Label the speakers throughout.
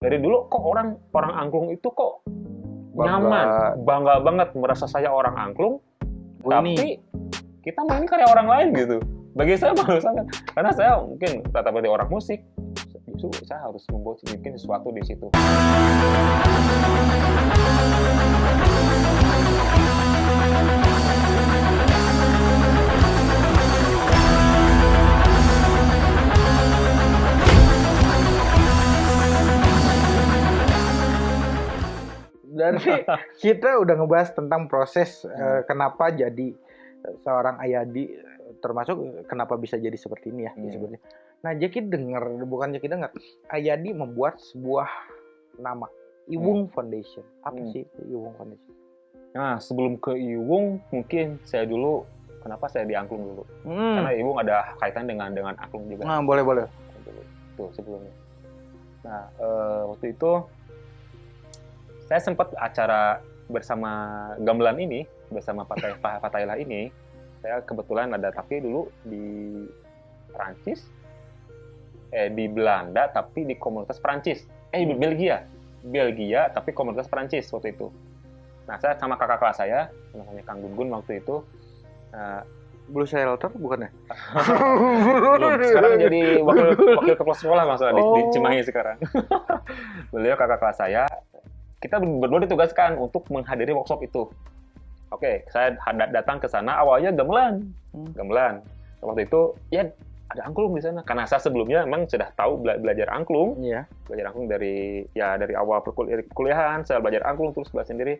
Speaker 1: dari dulu kok orang orang angklung itu kok
Speaker 2: Bangga.
Speaker 1: nyaman, bangga banget merasa saya orang angklung,
Speaker 2: Oh,
Speaker 1: tapi
Speaker 2: ini
Speaker 1: kita main karya orang lain gitu. Bagi saya malu sangat, karena saya mungkin rata rata orang musik, justru saya harus membuat bikin sesuatu di situ.
Speaker 2: Kita udah ngebahas tentang proses eh, kenapa jadi seorang Ayadi termasuk kenapa bisa jadi seperti ini ya
Speaker 1: Hmm.
Speaker 2: disebutnya. Nah, Jaki dengar bukan Jaki dengar. Ayadi membuat sebuah nama Iwung Foundation. Apa
Speaker 1: Hmm.
Speaker 2: sih itu Iwung Foundation?
Speaker 1: Nah, sebelum ke Iwung, mungkin saya dulu, kenapa saya di angklung dulu?
Speaker 2: Hmm.
Speaker 1: Karena Iwung ada kaitan dengan dengan angklung juga.
Speaker 2: Nah, boleh boleh.
Speaker 1: itu sebelumnya. Nah eh, waktu itu saya sempat acara bersama gamelan ini bersama Patay Pa- Patayla ini. Saya kebetulan ada tapi dulu di Prancis. Eh di Belanda tapi di komunitas Prancis. Eh di Belgia. Belgia tapi komunitas Prancis waktu itu. Nah saya sama kakak kelas saya namanya Kang Gun waktu itu eh,
Speaker 2: Blue Shelter bukan ya?
Speaker 1: belum. Sekarang jadi wakil wakil kepala sekolah masalah di, di
Speaker 2: Oh.
Speaker 1: Cimahi sekarang. Beliau kakak kelas saya kita ber- berdua ditugaskan untuk menghadiri workshop itu. Oke saya datang ke sana awalnya gamelan.
Speaker 2: Hmm.
Speaker 1: gamelan. Waktu itu ya ada angklung di sana. Karena saya sebelumnya memang sudah tahu bela- belajar angklung.
Speaker 2: Iya.
Speaker 1: belajar angklung dari ya dari awal perkul- perkuliahan saya belajar angklung terus belajar sendiri.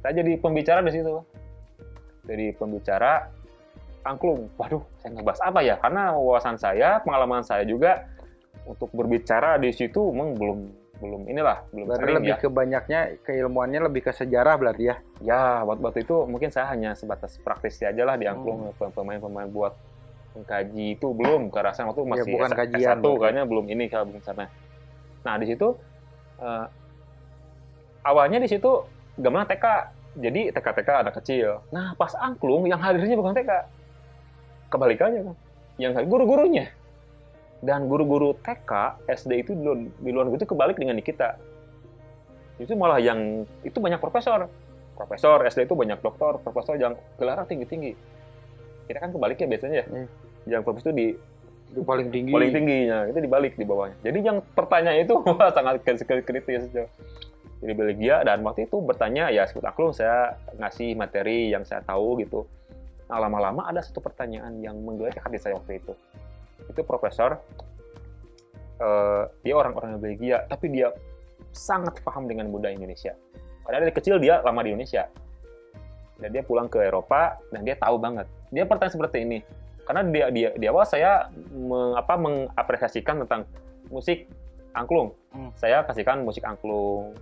Speaker 1: Saya jadi pembicara di situ jadi pembicara angklung. Waduh saya ngebahas apa ya? Karena wawasan saya pengalaman saya juga untuk berbicara di situ memang belum belum inilah belum
Speaker 2: Berarti
Speaker 1: sering
Speaker 2: lebih
Speaker 1: ya.
Speaker 2: ke banyaknya keilmuannya lebih ke sejarah berarti ya.
Speaker 1: ya waktu, waktu itu mungkin saya hanya sebatas praktisi aja lah di
Speaker 2: Hmm.
Speaker 1: angklung pemain-pemain buat mengkaji itu. Belum karena saya waktu masih
Speaker 2: Ya, bukan
Speaker 1: S-
Speaker 2: kajian,
Speaker 1: S1
Speaker 2: berarti.
Speaker 1: kayaknya belum ini kalau belum sana. Nah di situ eh, awalnya di situ gamelan TK jadi TK TK anak kecil. Nah pas angklung yang hadirnya bukan TK kebalikannya kan. Yang guru-gurunya dan guru-guru TK SD itu di luar, di luar itu kebalik dengan di kita. Itu malah yang itu banyak profesor. Profesor SD itu banyak dokter profesor yang gelarnya tinggi-tinggi. Kita kan kebaliknya biasanya ya.
Speaker 2: Hmm.
Speaker 1: yang profesor itu di
Speaker 2: Itu paling tinggi.
Speaker 1: paling tingginya itu dibalik di bawahnya. Jadi yang pertanyaan itu wah, sangat kritis jadi Belgia dan waktu itu bertanya ya sebut aku saya ngasih materi yang saya tahu gitu. Nah lama-lama ada satu pertanyaan yang menggelitik hati saya waktu itu itu profesor eh, dia orang-orang Belgia tapi dia sangat paham dengan budaya Indonesia karena dari kecil dia lama di Indonesia dan dia pulang ke Eropa dan dia tahu banget dia pertanyaan seperti ini karena dia dia di awal saya meng, apa, mengapresiasikan tentang musik angklung.
Speaker 2: Hmm.
Speaker 1: Saya kasihkan musik angklung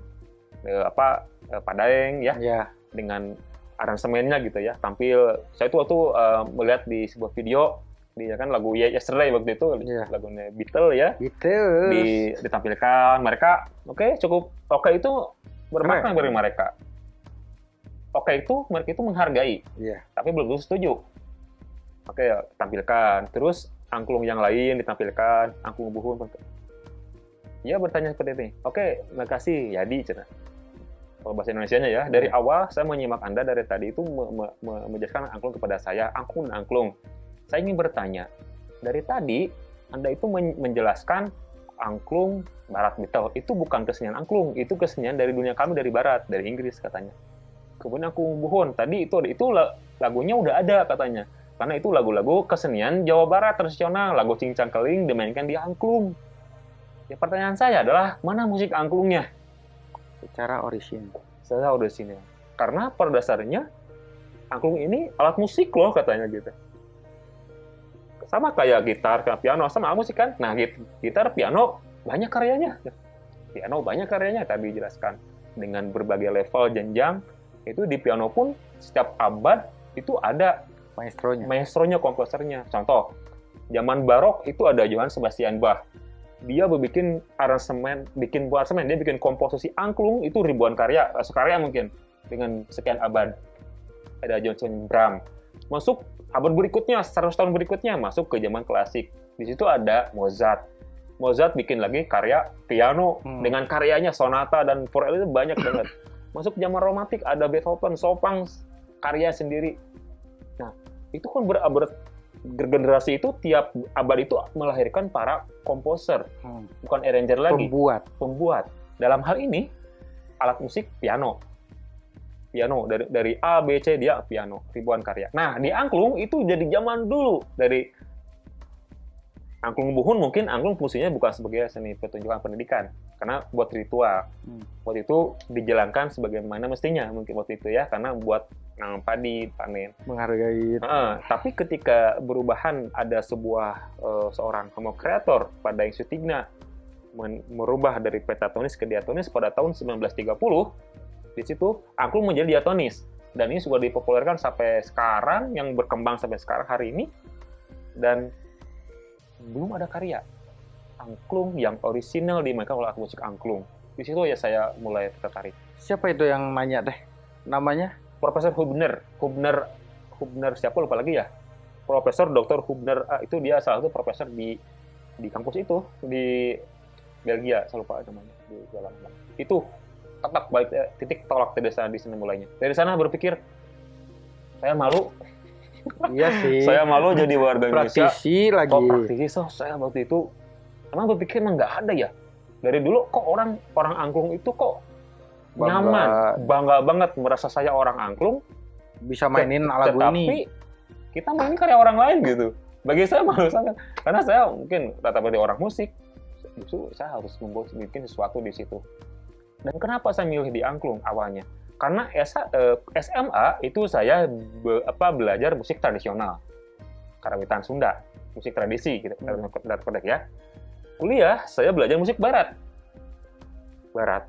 Speaker 1: eh, apa eh, Padaeng ya
Speaker 2: Ya.
Speaker 1: dengan aransemennya gitu ya. Tampil saya tuh waktu eh, melihat di sebuah video dia kan lagu Ye- Yesterday waktu itu
Speaker 2: Iya.
Speaker 1: lagunya Beatles ya
Speaker 2: Gitu.
Speaker 1: di, ditampilkan mereka oke cukup oke itu bermakna bagi mereka. Oke itu mereka itu menghargai
Speaker 2: Iya.
Speaker 1: tapi belum tentu setuju. Oke, ya, tampilkan. Terus angklung yang lain ditampilkan, angklung buhun. Dia bertanya seperti ini. Oke, makasih, Yadi, cina. Kalau bahasa Indonesia-nya ya, dari awal saya menyimak Anda dari tadi itu me- me- me- menjelaskan angklung kepada saya, angklung angklung. Saya ingin bertanya, dari tadi Anda itu men- menjelaskan angklung Barat Betel. Itu bukan kesenian angklung, itu kesenian dari dunia kami dari Barat, dari Inggris katanya. Kemudian angklung buhun, tadi itu itu la- lagunya udah ada katanya. Karena itu lagu-lagu kesenian Jawa Barat tradisional, lagu cincang keling dimainkan di angklung. Ya pertanyaan saya adalah mana musik angklungnya?
Speaker 2: Secara orisin.
Speaker 1: Saya udah sini. Karena pada dasarnya angklung ini alat musik loh katanya gitu. Sama kayak gitar, kayak piano, sama musik kan. Nah, git- gitar, piano banyak karyanya. Piano banyak karyanya tadi dijelaskan dengan berbagai level jenjang. Itu di piano pun setiap abad itu ada
Speaker 2: Maestronya.
Speaker 1: maestronya, komposernya. Contoh, zaman barok itu ada Johann Sebastian Bach. Dia bikin aransemen, bikin buat aransemen, dia bikin komposisi angklung itu ribuan karya, eh, sekarya mungkin dengan sekian abad. Ada Johnson Bram. Masuk abad berikutnya, 100 tahun berikutnya masuk ke zaman klasik. Di situ ada Mozart. Mozart bikin lagi karya piano
Speaker 2: Hmm.
Speaker 1: dengan karyanya sonata dan for itu banyak banget. Masuk zaman romantik ada Beethoven, Chopin karya sendiri. Nah, itu kan ber, ber- generasi itu tiap abad itu melahirkan para komposer,
Speaker 2: Hmm.
Speaker 1: bukan arranger lagi
Speaker 2: Pembuat.
Speaker 1: pembuat. Dalam hal ini alat musik piano. Piano dari dari A B C dia piano, ribuan karya. Nah, di angklung itu jadi zaman dulu dari angklung buhun mungkin angklung fungsinya bukan sebagai seni pertunjukan pendidikan karena buat ritual.
Speaker 2: Hmm.
Speaker 1: Waktu itu dijalankan sebagaimana mestinya mungkin waktu itu ya karena buat nanam padi, panen.
Speaker 2: Menghargai.
Speaker 1: Heeh, tapi ketika berubahan ada sebuah eh, seorang homo kreator pada yang Sutigna merubah dari pentatonis ke diatonis pada tahun 1930 di situ angklung menjadi diatonis. Dan ini sudah dipopulerkan sampai sekarang yang berkembang sampai sekarang hari ini. Dan belum ada karya. Angklung yang orisinal dimainkan oleh alat musik angklung. Di situ ya saya mulai tertarik.
Speaker 2: Siapa itu yang nanya deh? Namanya?
Speaker 1: Profesor Hubner, Hubner, Hubner siapa? Lupa lagi ya? Profesor Dr. Hubner ah, itu dia salah satu profesor di di kampus itu di Belgia, saya lupa namanya di dalam itu tetap balik eh, titik tolak dari sana di sana mulainya. Dari sana berpikir saya malu,
Speaker 2: Iya sih.
Speaker 1: saya malu jadi warga Indonesia.
Speaker 2: praktisi lagi.
Speaker 1: Kok praktisi so saya waktu itu emang berpikir emang nggak ada ya. Dari dulu kok orang orang angklung itu kok
Speaker 2: Bangga.
Speaker 1: nyaman, bangga banget merasa saya orang angklung
Speaker 2: Bisa mainin lagu
Speaker 1: tetapi
Speaker 2: ini.
Speaker 1: kita main karya orang lain gitu. Bagi saya malu sangat karena saya mungkin rata dari orang musik, justru saya harus membuat bikin sesuatu di situ. Dan kenapa saya milih di angklung awalnya? Karena S- eh, SMA itu saya be- apa belajar musik tradisional, karawitan Sunda, musik tradisi gitu,
Speaker 2: Hmm.
Speaker 1: kodek ya. Kuliah saya belajar musik barat, barat.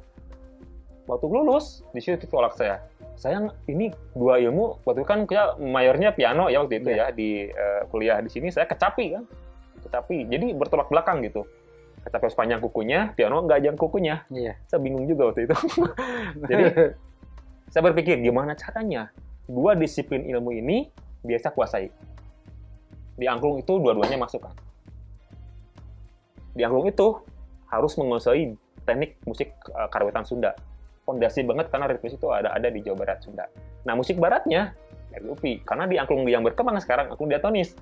Speaker 1: Waktu lulus di situ tolak saya saya ini dua ilmu waktu itu kan kita mayornya piano ya waktu itu ya di eh, kuliah di sini saya kecapi kan kecapi jadi bertolak belakang gitu kecapi sepanjang kukunya piano nggak ajang kukunya.
Speaker 2: Iya.
Speaker 1: saya bingung juga waktu itu. Jadi saya berpikir gimana caranya? Dua disiplin ilmu ini biasa kuasai. Di angklung itu dua-duanya masuk kan di angklung itu harus menguasai teknik musik eh, karawitan Sunda. Fondasi banget karena ritmis itu ada ada di Jawa Barat Sunda. Nah musik baratnya dari UPI karena di angklung yang berkembang sekarang angklung diatonis.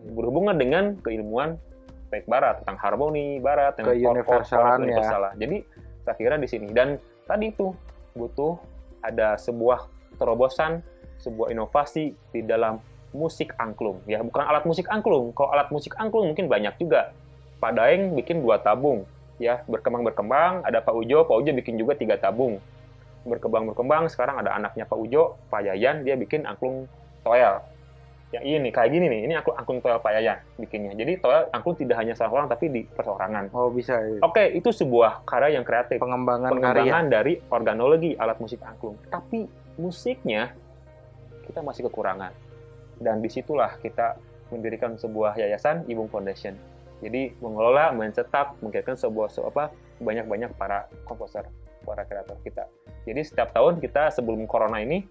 Speaker 1: Berhubungan dengan keilmuan baik barat tentang harmoni barat dan
Speaker 2: Keuniversalan ya.
Speaker 1: universalan. Jadi saya kira di sini dan tadi itu butuh ada sebuah terobosan, sebuah inovasi di dalam musik angklung ya bukan alat musik angklung. Kalau alat musik angklung mungkin banyak juga. Pak Daeng bikin dua tabung, ya berkembang berkembang ada Pak Ujo Pak Ujo bikin juga tiga tabung berkembang berkembang sekarang ada anaknya Pak Ujo Pak Yayan dia bikin angklung toel yang ini kayak gini nih. Ini angklung angklung toel Pak Yayan bikinnya. Jadi toel angklung tidak hanya salah orang tapi di perseorangan
Speaker 2: Oh bisa.
Speaker 1: oke itu sebuah karya yang kreatif.
Speaker 2: Pengembangan karya.
Speaker 1: pengembangan dari organologi alat musik angklung. Tapi musiknya kita masih kekurangan. Dan di situlah kita mendirikan sebuah yayasan Ibung Foundation. Jadi mengelola, mencetak, menghasilkan sebuah se- apa banyak-banyak para komposer, para kreator kita. Jadi setiap tahun kita sebelum corona ini,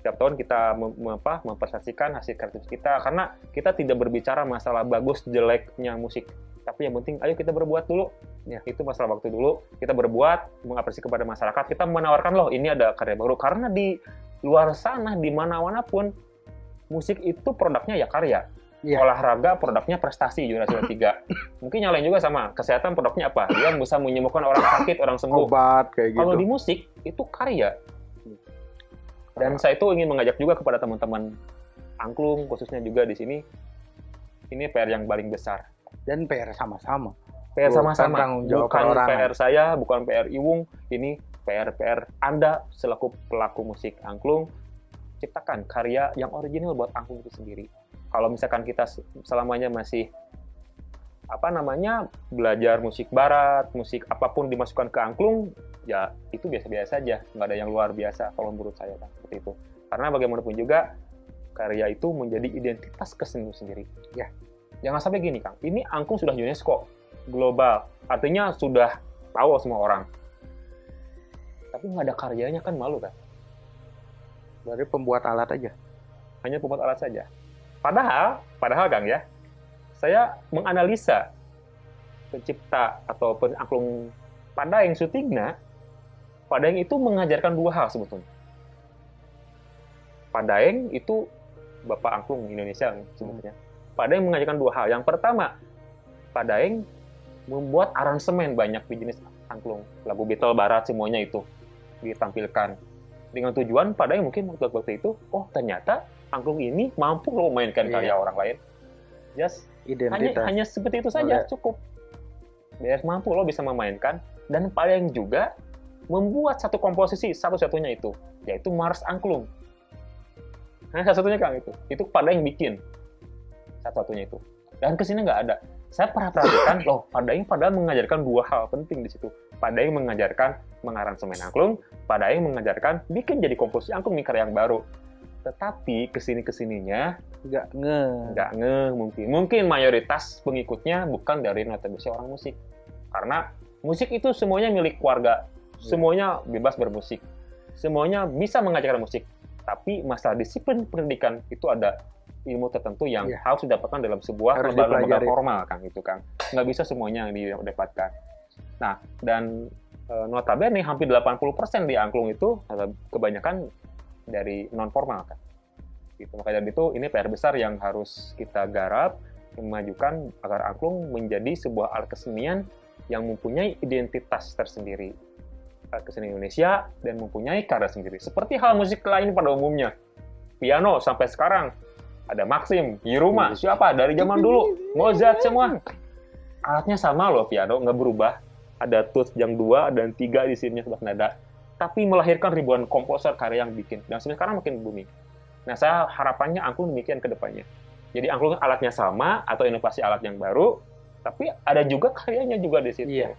Speaker 1: setiap tahun kita mem, apa, mempresentasikan hasil kreatif kita. Karena kita tidak berbicara masalah bagus jeleknya musik, tapi yang penting ayo kita berbuat dulu. Ya itu masalah waktu dulu. Kita berbuat, mengapresiasi kepada masyarakat, kita menawarkan loh ini ada karya baru. Karena di luar sana di mana-mana pun musik itu produknya ya karya.
Speaker 2: Iya.
Speaker 1: olahraga produknya prestasi juara juara tiga mungkin yang lain juga sama kesehatan produknya apa? Dia bisa menyembuhkan orang sakit orang sembuh.
Speaker 2: Obat kayak gitu.
Speaker 1: kalau di musik itu karya dan saya itu ingin mengajak juga kepada teman-teman angklung khususnya juga di sini ini PR yang paling besar
Speaker 2: Dan PR sama-sama.
Speaker 1: PR
Speaker 2: Bukan
Speaker 1: sama-sama
Speaker 2: jawab
Speaker 1: bukan
Speaker 2: perorangan.
Speaker 1: PR saya bukan PR Iwung ini PR PR Anda selaku pelaku musik angklung ciptakan karya yang original buat angklung itu sendiri kalau misalkan kita se- selamanya masih apa namanya belajar musik barat musik apa pun dimasukkan ke angklung ya itu biasa-biasa saja nggak ada yang luar biasa kalau menurut saya kan seperti itu. Karena bagaimanapun juga karya itu menjadi identitas kesenian sendiri. Ya jangan sampai gini kang. Ini angklung sudah UNESCO global. Artinya sudah tahu semua orang. Tapi nggak ada karyanya kan malu kan
Speaker 2: Dari pembuat alat aja.
Speaker 1: hanya pembuat alat saja. Padahal padahal kang ya saya menganalisa pencipta atau angklung Padaeng Padaeng itu mengajarkan dua hal sebetulnya. Padaeng itu Bapak Angklung Indonesia sebetulnya. Padaeng mengajarkan dua hal. Yang pertama, Padaeng membuat aransemen banyak di jenis angklung. Lagu Beatles Barat semuanya itu ditampilkan. Dengan tujuan Padaeng mungkin waktu itu, oh ternyata angklung ini mampu loh memainkan yeah. karya orang lain. Just Identitas. hanya hanya seperti itu saja Oleh. cukup. Biar mampu lo bisa memainkan dan paling juga membuat satu komposisi satu-satunya itu yaitu Mars Angklung. Hanya satu-satunya Kang itu. Itu pada yang bikin satu-satunya itu. Dan ke sini nggak ada. Saya pernah perhatikan, loh, Padaing padahal mengajarkan dua hal penting di situ. Padaing mengajarkan mengaransemen angklung, Padaing mengajarkan bikin jadi komposisi angklung mikir yang baru. Tetapi ke sini ke sininya
Speaker 2: nggak nge,
Speaker 1: nggak nge mungkin. Mungkin mayoritas pengikutnya bukan dari notabene orang musik, karena musik itu semuanya milik keluarga. Semuanya bebas bermusik, semuanya bisa mengajarkan musik. Tapi masalah disiplin pendidikan itu ada ilmu tertentu yang yeah. harus didapatkan dalam sebuah lembaga formal, Kang itu Kang. Nggak bisa semuanya yang didapatkan. Nah, dan e, notabene hampir 80% di angklung itu kebanyakan dari non formal kan. Gitu. Maka dari itu ini PR besar yang harus kita garap memajukan agar angklung menjadi sebuah alat kesenian yang mempunyai identitas tersendiri kesenian Indonesia dan mempunyai karya sendiri. Seperti hal musik lain pada umumnya. Piano sampai sekarang ada Maxim, Hiruma, siapa dari zaman dulu, Mozart semua. Alatnya sama loh piano, nggak berubah. Ada tooth yang dua dan tiga di sini sebelah nada tapi melahirkan ribuan komposer karya yang bikin. Dan sekarang makin booming. Nah, saya harapannya angklung demikian ke depannya. Jadi angklung alatnya sama atau inovasi alat yang baru, tapi ada juga karyanya juga di situ. Iya.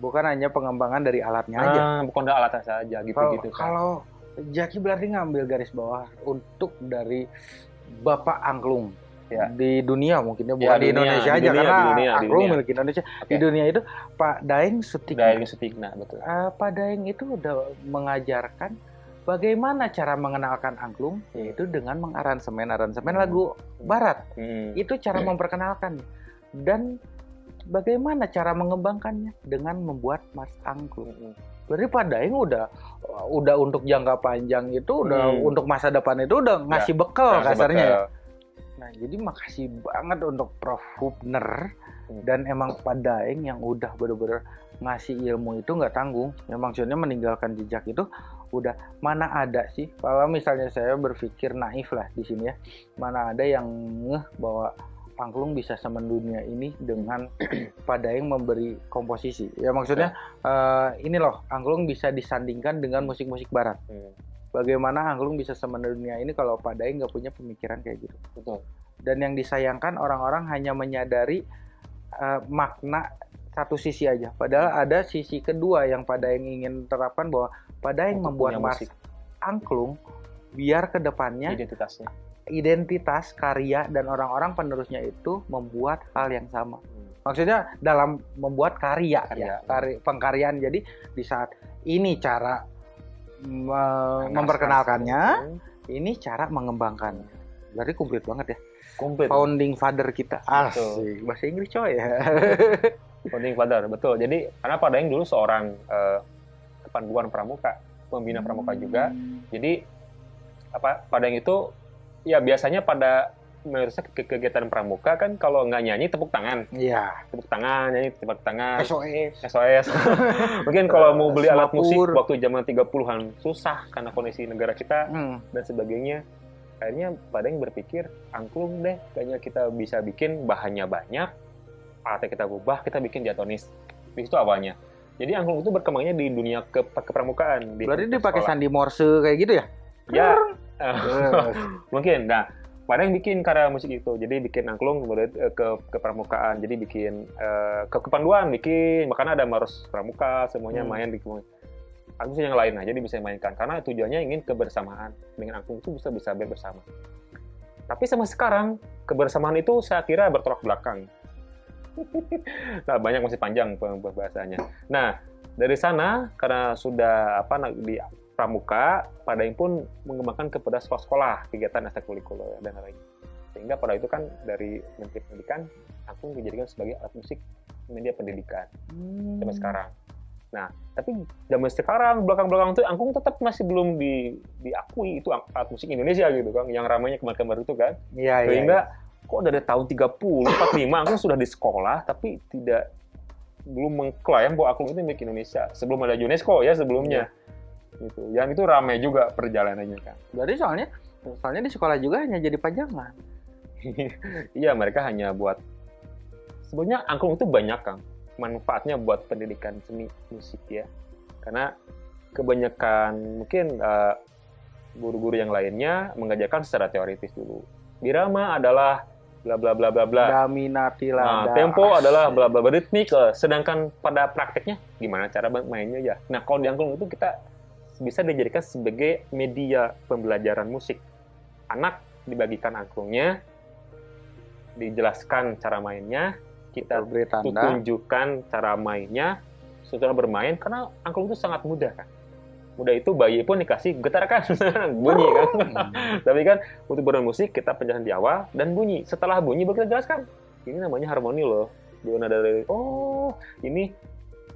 Speaker 2: Bukan hanya pengembangan dari alatnya nah, aja.
Speaker 1: Bukan dari alatnya saja gitu-gitu.
Speaker 2: Kalau, kan. kalau Jaki berarti ngambil garis bawah untuk dari Bapak Angklung ya. di dunia mungkinnya bukan ya, di Indonesia di aja dunia, karena dunia, dunia. milik Indonesia okay. di dunia itu Pak Daeng Sutikna
Speaker 1: Daeng Sutikna betul
Speaker 2: uh, Pak Daeng itu udah mengajarkan bagaimana cara mengenalkan angklung yaitu dengan mengaransemen aransemen hmm. lagu barat hmm. itu cara memperkenalkan dan bagaimana cara mengembangkannya dengan membuat mas angklung hmm. berarti Pak Daeng udah udah untuk jangka panjang itu udah hmm. untuk masa depan itu udah ngasih ya, bekal kasarnya ya Nah, jadi makasih banget untuk Prof. Hubner hmm. dan emang Pak Daeng yang udah bener-bener ngasih ilmu itu nggak tanggung. Ya maksudnya meninggalkan jejak itu udah mana ada sih kalau misalnya saya berpikir naif lah di sini ya. Mana ada yang ngeh bahwa angklung bisa semendunia ini dengan Pak Daeng memberi komposisi. Ya maksudnya ya. Uh, ini loh, angklung bisa disandingkan dengan musik-musik barat. Hmm bagaimana angklung bisa semendunia ini kalau Pak Daeng nggak punya pemikiran kayak gitu. Betul. Dan yang disayangkan orang-orang hanya menyadari uh, makna satu sisi aja. Padahal ada sisi kedua yang Pak Daeng ingin terapkan bahwa Pak Daeng membuat mas angklung biar ke depannya
Speaker 1: identitasnya
Speaker 2: identitas karya dan orang-orang penerusnya itu membuat hal yang sama. Hmm. Maksudnya dalam membuat karya, karya. ya, karya pengkaryaan. Jadi di saat ini cara me memperkenalkannya, ini cara mengembangkannya. Berarti komplit banget ya. Komplit. Founding father kita. Asik. Bahasa Inggris coy ya.
Speaker 1: Founding father, betul. Jadi karena Pak Daeng dulu seorang uh, kepanduan pramuka, pembina pramuka juga. Jadi apa Daeng itu ya biasanya pada mayoritasnya ke kegiatan pramuka kan kalau nggak nyanyi tepuk tangan.
Speaker 2: Iya.
Speaker 1: Tepuk tangan, nyanyi tepuk tangan.
Speaker 2: SOS.
Speaker 1: SOS. Mungkin kalau mau beli alat musik waktu zaman 30-an susah karena kondisi negara kita hmm. dan sebagainya. Akhirnya pada yang berpikir angklung deh, kayaknya kita bisa bikin bahannya banyak, alatnya kita ubah, kita bikin diatonis. Di situ awalnya. Jadi angklung itu berkembangnya di dunia ke kepramukaan.
Speaker 2: Di Berarti dipakai sandi morse kayak gitu ya?
Speaker 1: Ya. Mungkin. Nah, Pada yang bikin karya musik itu, jadi bikin angklung kemudian eh, ke ke pramukaan, jadi bikin uh, ke kepanduan bikin, makanya ada marus pramuka, semuanya hmm. main di Aku yang lain, jadi bisa mainkan karena tujuannya ingin kebersamaan dengan angklung itu bisa bisa bersama. Tapi sama sekarang kebersamaan itu saya kira bertolak belakang. nah banyak masih panjang pembahasannya. Nah dari sana karena sudah apa di pramuka, pada yang pun mengembangkan kepada sekolah-sekolah kegiatan ekstrakurikuler dan lain-lain. Sehingga pada itu kan dari Menteri Pendidikan aku dijadikan sebagai alat musik media pendidikan hmm. sampai sekarang. Nah, tapi zaman sekarang belakang-belakang itu angklung tetap masih belum di, diakui itu alat musik Indonesia gitu kan, yang ramainya kemarin-kemarin itu kan.
Speaker 2: Iya.
Speaker 1: Sehingga ya, kok dari tahun 30, 45 angklung sudah di sekolah tapi tidak belum mengklaim bahwa angklung itu milik Indonesia sebelum ada UNESCO ya sebelumnya. Ya. Gitu. Yang itu ramai juga perjalanannya kan.
Speaker 2: Berarti soalnya soalnya di sekolah juga hanya jadi pajangan.
Speaker 1: iya, mereka hanya buat sebenarnya angklung itu banyak Kang. Manfaatnya buat pendidikan seni musik ya. Karena kebanyakan mungkin eh, guru-guru yang lainnya mengajarkan secara teoritis dulu. Birama adalah bla bla bla bla bla.
Speaker 2: Daminati
Speaker 1: nah, tempo adalah bla bla bla. Ritmik uh, sedangkan pada prakteknya gimana cara mainnya ya? Nah kalau di angklung itu kita bisa dijadikan sebagai media pembelajaran musik. Anak dibagikan angklungnya dijelaskan cara mainnya kita tunjukkan cara mainnya setelah bermain karena angklung itu sangat mudah kan? Mudah itu bayi pun dikasih getar kan bunyi kan? Hmm. tapi kan untuk bermain musik kita penjelasan di awal dan bunyi. Setelah bunyi baru kita jelaskan. Ini namanya harmoni loh. Dua nada dari oh ini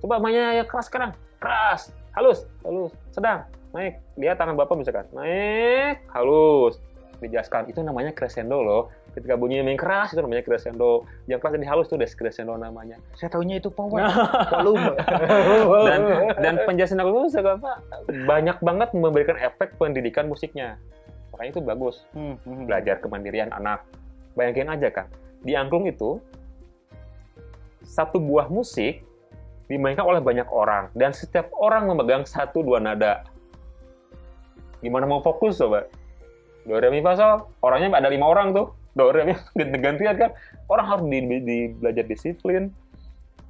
Speaker 1: coba mainnya ya keras sekarang. Keras halus halus. Sedang. Naik. Lihat tangan bapak misalkan naik. Halus. Dijelaskan. Itu namanya crescendo loh. Ketika bunyinya main keras itu namanya crescendo. Yang keras jadi halus itu descrescendo namanya.
Speaker 2: Saya tahunya itu power. Volume.
Speaker 1: Dan dan penjelasan aku itu apa? Banyak banget memberikan efek pendidikan musiknya. Makanya itu bagus. Hmm, hmm, hmm. belajar kemandirian anak. Bayangin aja kan di angklung itu satu buah musik dimainkan oleh banyak orang. Dan setiap orang memegang satu dua nada. Gimana mau fokus coba? Do re mi fa sol orangnya ada lima orang tuh. Doremnya ganti-gantian kan? Orang harus di, di, di belajar disiplin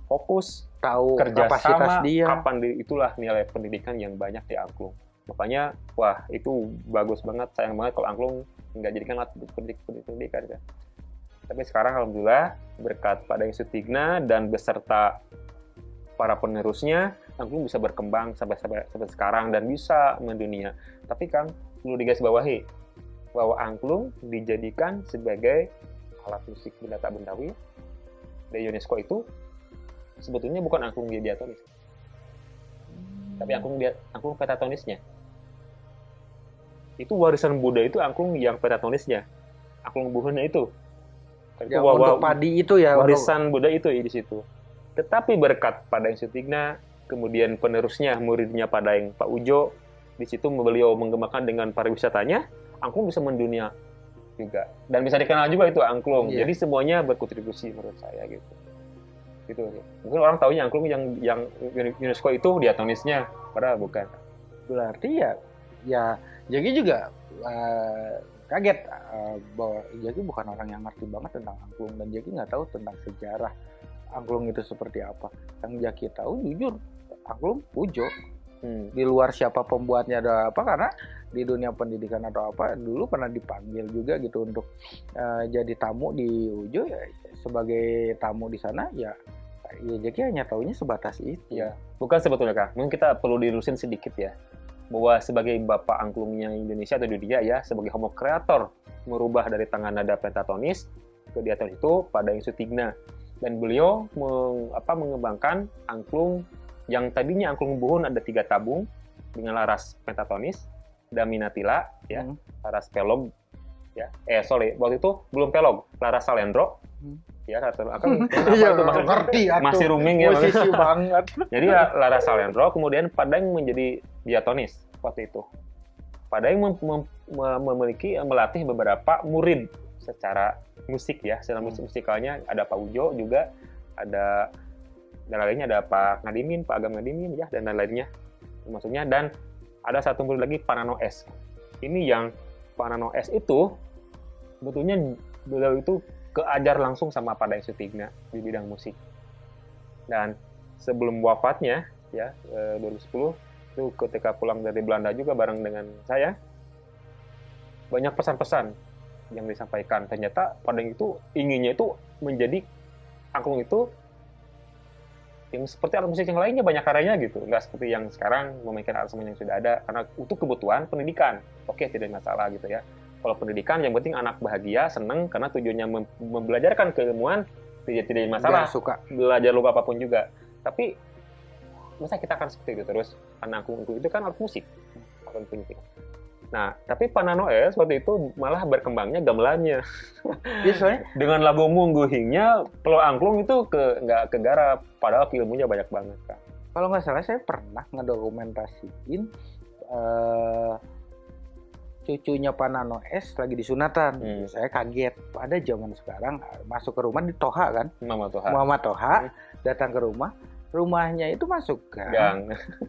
Speaker 1: fokus
Speaker 2: tahu kerja sama dia.
Speaker 1: kapan di, itulah nilai pendidikan yang banyak di angklung. Makanya wah itu bagus banget. Sayang banget kalau angklung nggak jadikan alat pendidikan, kan? Tapi sekarang alhamdulillah berkat pada Sutigna dan beserta para penerusnya angklung bisa berkembang sampai sampai, sampai sekarang dan bisa mendunia. Tapi kan perlu digarisbawahi bahwa angklung dijadikan sebagai alat musik benda tak bendawi dari UNESCO itu sebetulnya bukan angklung diatonis hmm. tapi angklung dia angklung petatonisnya. Itu warisan Buddha itu angklung yang petatonisnya. Angklung buhunnya itu.
Speaker 2: Itu ya, untuk padi itu ya
Speaker 1: warisan Buddha itu di situ tetapi berkat pada yang Sutigna kemudian penerusnya muridnya pada yang Pak Ujo di situ beliau mengembangkan dengan pariwisatanya angklung bisa mendunia juga. Dan bisa dikenal juga itu angklung. Yeah. jadi semuanya berkontribusi menurut saya gitu. Gitu. Mungkin orang tahunya angklung yang yang UNESCO itu diatonisnya padahal bukan.
Speaker 2: Berarti ya ya jadi juga uh, kaget uh, bahwa jadi bukan orang yang ngerti banget tentang angklung dan jadi nggak tahu tentang sejarah angklung itu seperti apa? Yang Jaki tahu jujur angklung pujo. Hmm. di luar siapa pembuatnya ada apa karena di dunia pendidikan atau apa dulu pernah dipanggil juga gitu untuk uh, jadi tamu di Ujo ya sebagai tamu di sana ya ya jadi hanya tahunya sebatas itu.
Speaker 1: Ya bukan sebetulnya kak. Mungkin kita perlu dilurusin sedikit ya. Bahwa sebagai bapak angklungnya Indonesia atau dunia ya sebagai homo kreator merubah dari tangan nada pentatonis ke diatonis itu pada Sutigna dan beliau meng, apa, mengembangkan angklung yang tadinya angklung buhun ada tiga tabung dengan laras pentatonis Daminatila ya hmm. Laras Pelog ya. Eh sorry waktu itu belum Pelog Laras Salendro. Hmm. ya akan
Speaker 2: iya, itu masih ngerti
Speaker 1: masih rooming ya
Speaker 2: posisi banget.
Speaker 1: Jadi ya, Laras Salendro kemudian Padang menjadi diatonis waktu itu. Padang mem mem memiliki melatih beberapa murid secara musik ya secara hmm. musik musikalnya ada Pak Ujo juga ada dan lainnya ada Pak Ngadimin Pak Agam Ngadimin ya dan lain-lainnya maksudnya dan ada satu murid lagi Panano S. Ini yang Panano S itu sebetulnya beliau itu keajar langsung sama pada Sutigna di bidang musik. Dan sebelum wafatnya ya 2010 eh, itu ketika pulang dari Belanda juga bareng dengan saya banyak pesan-pesan yang disampaikan. Ternyata Padang itu inginnya itu menjadi angklung itu yang seperti alat musik yang lainnya banyak karyanya gitu. Nggak seperti yang sekarang memainkan alat musik yang sudah ada. Karena untuk kebutuhan pendidikan. Oke tidak masalah gitu ya. Kalau pendidikan yang penting anak bahagia seneng karena tujuannya mem membelajarkan keilmuan tidak tidak masalah.
Speaker 2: Suka.
Speaker 1: belajar lupa apa pun juga. Tapi masa kita akan seperti itu terus? Karena aku itu kan alat musik. Alat musik nah tapi Pananoe seperti itu malah berkembangnya gamelannya
Speaker 2: Ya, soalnya
Speaker 1: dengan lagu mungguhingnya kalau angklung itu ke nggak kegarap padahal ilmunya banyak banget kan
Speaker 2: kalau nggak salah saya pernah ngedokumentasiin eh, cucunya Panano S lagi disunatan.
Speaker 1: Hmm.
Speaker 2: Saya kaget. Pada zaman sekarang masuk ke rumah di Toha kan,
Speaker 1: Mama Tuhan
Speaker 2: Muhammad Toha
Speaker 1: Hmm.
Speaker 2: datang ke rumah, rumahnya itu masuk gang.
Speaker 1: gang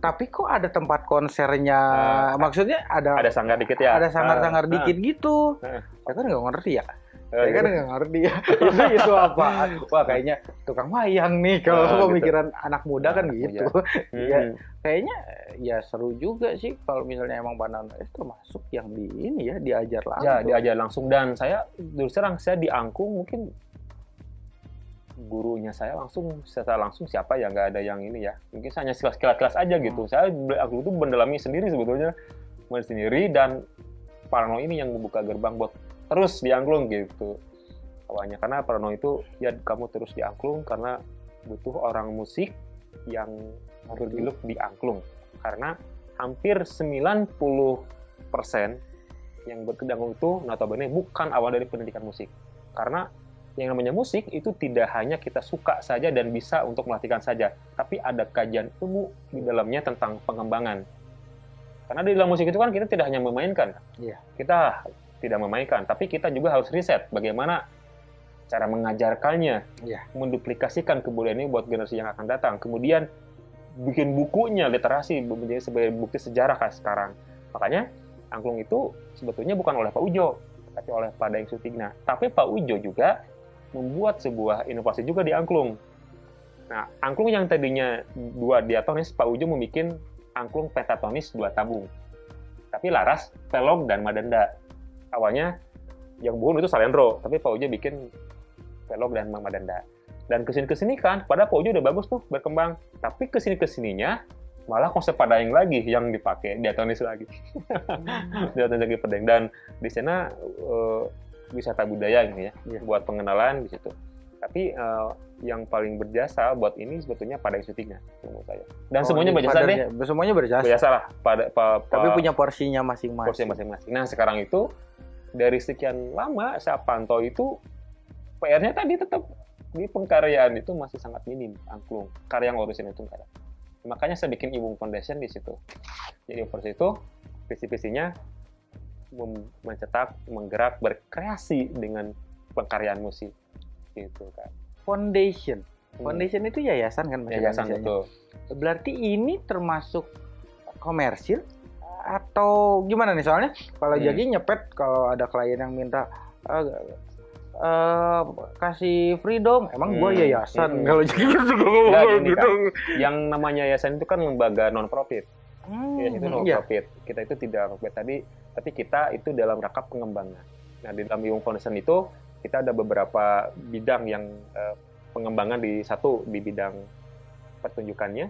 Speaker 2: Tapi kok ada tempat konsernya?
Speaker 1: Ah.
Speaker 2: maksudnya ada
Speaker 1: ada sanggar dikit ya
Speaker 2: ada sangar-sangar
Speaker 1: Ah,
Speaker 2: dikit gitu.
Speaker 1: Ah.
Speaker 2: Saya kan nggak ngerti ya.
Speaker 1: ah.
Speaker 2: Saya kan nggak ngerti ya. itu itu apa? Wah kayaknya tukang wayang nih kalau
Speaker 1: gitu.
Speaker 2: pemikiran anak muda kan
Speaker 1: Anak
Speaker 2: gitu.
Speaker 1: Hmm.
Speaker 2: ya, kayaknya ya seru juga sih kalau misalnya emang Panano S termasuk yang di ini ya diajar langsung.
Speaker 1: Ya, diajar langsung dan saya terus terang saya diangkung mungkin gurunya saya langsung secara langsung siapa ya nggak ada yang ini ya. Mungkin hanya sekilas-sekilas aja gitu.
Speaker 2: Hmm.
Speaker 1: saya aku itu mendalami sendiri sebetulnya. Sendiri dan Parno ini yang membuka gerbang buat terus diangklung gitu. Awalnya karena Parno itu ya kamu terus diangklung karena butuh orang musik yang bergelut di angklung karena hampir 90% yang berkedangkung itu notabene bukan awal dari pendidikan musik. Karena yang namanya musik itu tidak hanya kita suka saja dan bisa untuk melatihkan saja, tapi ada kajian ilmu di dalamnya tentang pengembangan. Karena di dalam musik itu kan kita tidak hanya memainkan,
Speaker 2: Iya.
Speaker 1: kita tidak memainkan, tapi kita juga harus riset bagaimana cara mengajarkannya,
Speaker 2: Iya.
Speaker 1: menduplikasikan kebudayaan ini buat generasi yang akan datang. Kemudian bikin bukunya literasi menjadi sebagai bukti sejarah kayak sekarang. Makanya angklung itu sebetulnya bukan oleh Pak Ujo, tapi oleh Pak Daeng Sutigna. Tapi Pak Ujo juga membuat sebuah inovasi juga di angklung. Nah, angklung yang tadinya dua diatonis, Pak Ujo membuat angklung pentatonis dua tabung. Tapi laras, pelog, dan madenda. Awalnya yang buhun itu salendro, tapi Pak Ujo bikin pelog dan madenda. Dan ke sini-kesini kan, pada Pak Ujo udah bagus tuh berkembang. Tapi ke sini-kesininya malah konsep padaeng lagi yang dipakai, diatonis lagi. diatonis lagi pedeng. Dan di sana eh, wisata budaya gitu ya,
Speaker 2: Iya.
Speaker 1: buat pengenalan di situ. Tapi eh, yang paling berjasa buat ini sebetulnya pada syutingnya menurut saya. Dan
Speaker 2: Oh,
Speaker 1: semuanya
Speaker 2: di
Speaker 1: berjasa deh,
Speaker 2: padannya. Semuanya berjasa.
Speaker 1: berjasa lah pada pa- pa-
Speaker 2: Tapi punya porsinya masing-masing.
Speaker 1: porsi masing-masing. Nah sekarang itu dari sekian lama saya pantau itu PR-nya tadi tetap di pengkaryaan itu masih sangat minim angklung karya yang orisinal itu nggak ada. Makanya saya bikin Ibung Foundation di situ. Jadi Foundation itu visi-visinya mencetak, menggerak, berkreasi dengan pengkaryaan musik gitu kan.
Speaker 2: Foundation.
Speaker 1: Hmm.
Speaker 2: Foundation itu yayasan kan
Speaker 1: Yayasan betul.
Speaker 2: Berarti ini termasuk komersil atau gimana nih soalnya kalau
Speaker 1: Hmm.
Speaker 2: jadi nyepet kalau ada klien yang minta "Eh, eh, kasih freedom emang gua
Speaker 1: Hmm.
Speaker 2: yayasan
Speaker 1: Hmm.
Speaker 2: kalau jadi gitu gitu.
Speaker 1: Yang namanya yayasan itu kan lembaga non profit.
Speaker 2: Hmm,
Speaker 1: Ya, itu
Speaker 2: iya.
Speaker 1: profit. Kita itu tidak profit tadi, tapi kita itu dalam rangka pengembangan. Nah, di dalam Yung Foundation itu kita ada beberapa bidang yang eh, pengembangan di satu di bidang pertunjukannya,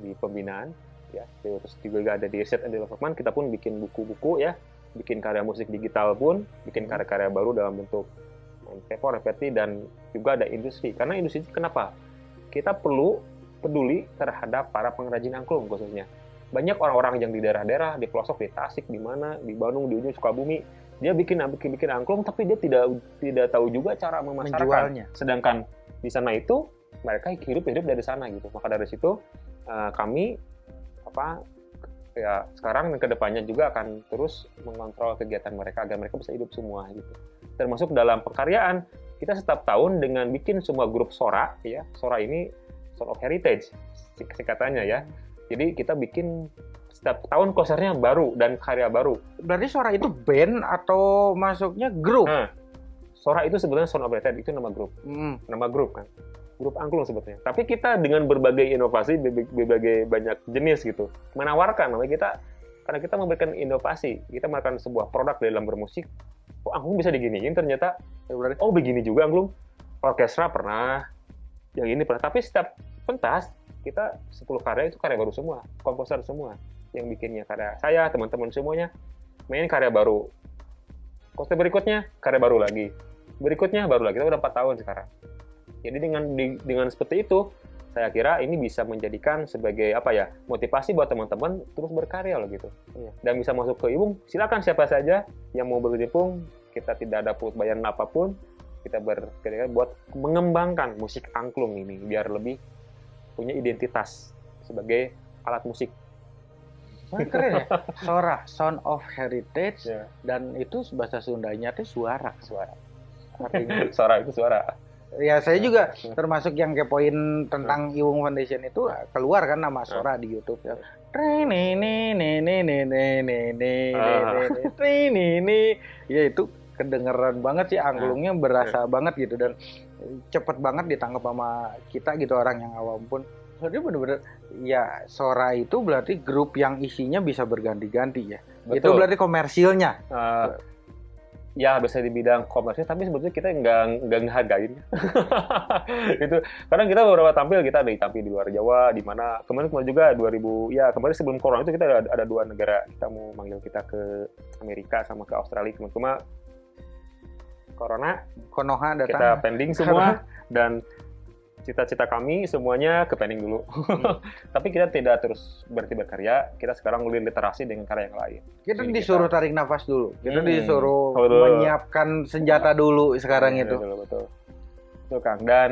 Speaker 1: di pembinaan, ya. Terus juga ada di research and development. Kita pun bikin buku-buku ya, bikin karya musik digital pun, bikin karya-karya baru dalam bentuk tempo, repeti dan juga ada industri. Karena industri kenapa? Kita perlu peduli terhadap para pengrajin angklung khususnya banyak orang-orang yang di daerah-daerah di pelosok di Tasik di mana di Bandung di ujung Sukabumi dia bikin bikin bikin angklung tapi dia tidak tidak tahu juga cara memasarkan.
Speaker 2: Menjualnya.
Speaker 1: sedangkan di sana itu mereka hidup hidup dari sana gitu. Maka dari situ eh, kami apa ya sekarang dan ke depannya juga akan terus mengontrol kegiatan mereka agar mereka bisa hidup semua gitu. Termasuk dalam pekaryaan kita setiap tahun dengan bikin semua grup Sora ya. Sora ini Sound of Heritage sing- singkatannya ya jadi kita bikin setiap tahun konsernya baru dan karya baru.
Speaker 2: Berarti suara itu band atau masuknya grup?
Speaker 1: Nah, Sora itu sebenarnya Sound Heritage itu nama grup.
Speaker 2: Hmm.
Speaker 1: nama grup kan? Grup angklung sebetulnya tapi kita dengan berbagai inovasi berbagai, banyak jenis gitu menawarkan. Namanya kita karena kita memberikan inovasi kita melakukan sebuah produk dalam bermusik oh angklung bisa diginiin ternyata. Ya oh begini juga angklung. Orkestra pernah yang ini pernah. Tapi setiap pentas kita 10 karya itu karya baru semua komposer semua yang bikinnya karya saya teman-teman semuanya main karya baru. Konser berikutnya karya baru lagi. Berikutnya baru lagi kita udah 4 tahun sekarang. Jadi dengan di, dengan seperti itu, saya kira ini bisa menjadikan sebagai apa ya motivasi buat teman-teman terus berkarya loh gitu.
Speaker 2: Iya.
Speaker 1: Dan bisa masuk ke Iwung, silakan siapa saja yang mau bergabung, kita tidak ada bayaran apa pun, kita berkarya buat mengembangkan musik angklung ini biar lebih punya identitas sebagai alat musik.
Speaker 2: Wah, keren ya. Sora, Sound of Heritage,
Speaker 1: Ya,
Speaker 2: dan itu bahasa Sundanya itu suara.
Speaker 1: suara.
Speaker 2: Artinya,
Speaker 1: suara itu suara.
Speaker 2: ya saya juga termasuk yang kepoin tentang Iwung Foundation itu keluar kan nama Sora di YouTube ya. Ini ini ini ini ini ini ini ini ya itu kedengeran banget sih angklungnya berasa banget gitu dan cepet banget ditangkap sama kita gitu orang yang awam pun. Jadi bener-bener ya Sora itu berarti grup yang isinya bisa berganti-ganti ya. Itu
Speaker 1: Betul.
Speaker 2: berarti komersilnya.
Speaker 1: Eh, ya bisa di bidang komersil tapi sebetulnya kita nggak nggak ngehargain. Itu karena kita beberapa tampil kita ada tampil di luar Jawa di mana kemarin kemarin juga 2000 ya kemarin sebelum corona itu kita ada, ada dua negara kita mau manggil kita ke Amerika sama ke Australia cuma cuma corona
Speaker 2: Konoha
Speaker 1: kita
Speaker 2: datang
Speaker 1: pending semua dan cita-cita kami semuanya ke pending dulu. Tapi kita tidak terus berarti berkarya kita sekarang mulai literasi dengan karya yang lain.
Speaker 2: Kita
Speaker 1: Jadi
Speaker 2: disuruh
Speaker 1: kita-
Speaker 2: tarik nafas dulu. Kita
Speaker 1: Hmm,
Speaker 2: disuruh
Speaker 1: betul.
Speaker 2: menyiapkan senjata dulu sekarang itu.
Speaker 1: betul betul. Betul, Kang. Dan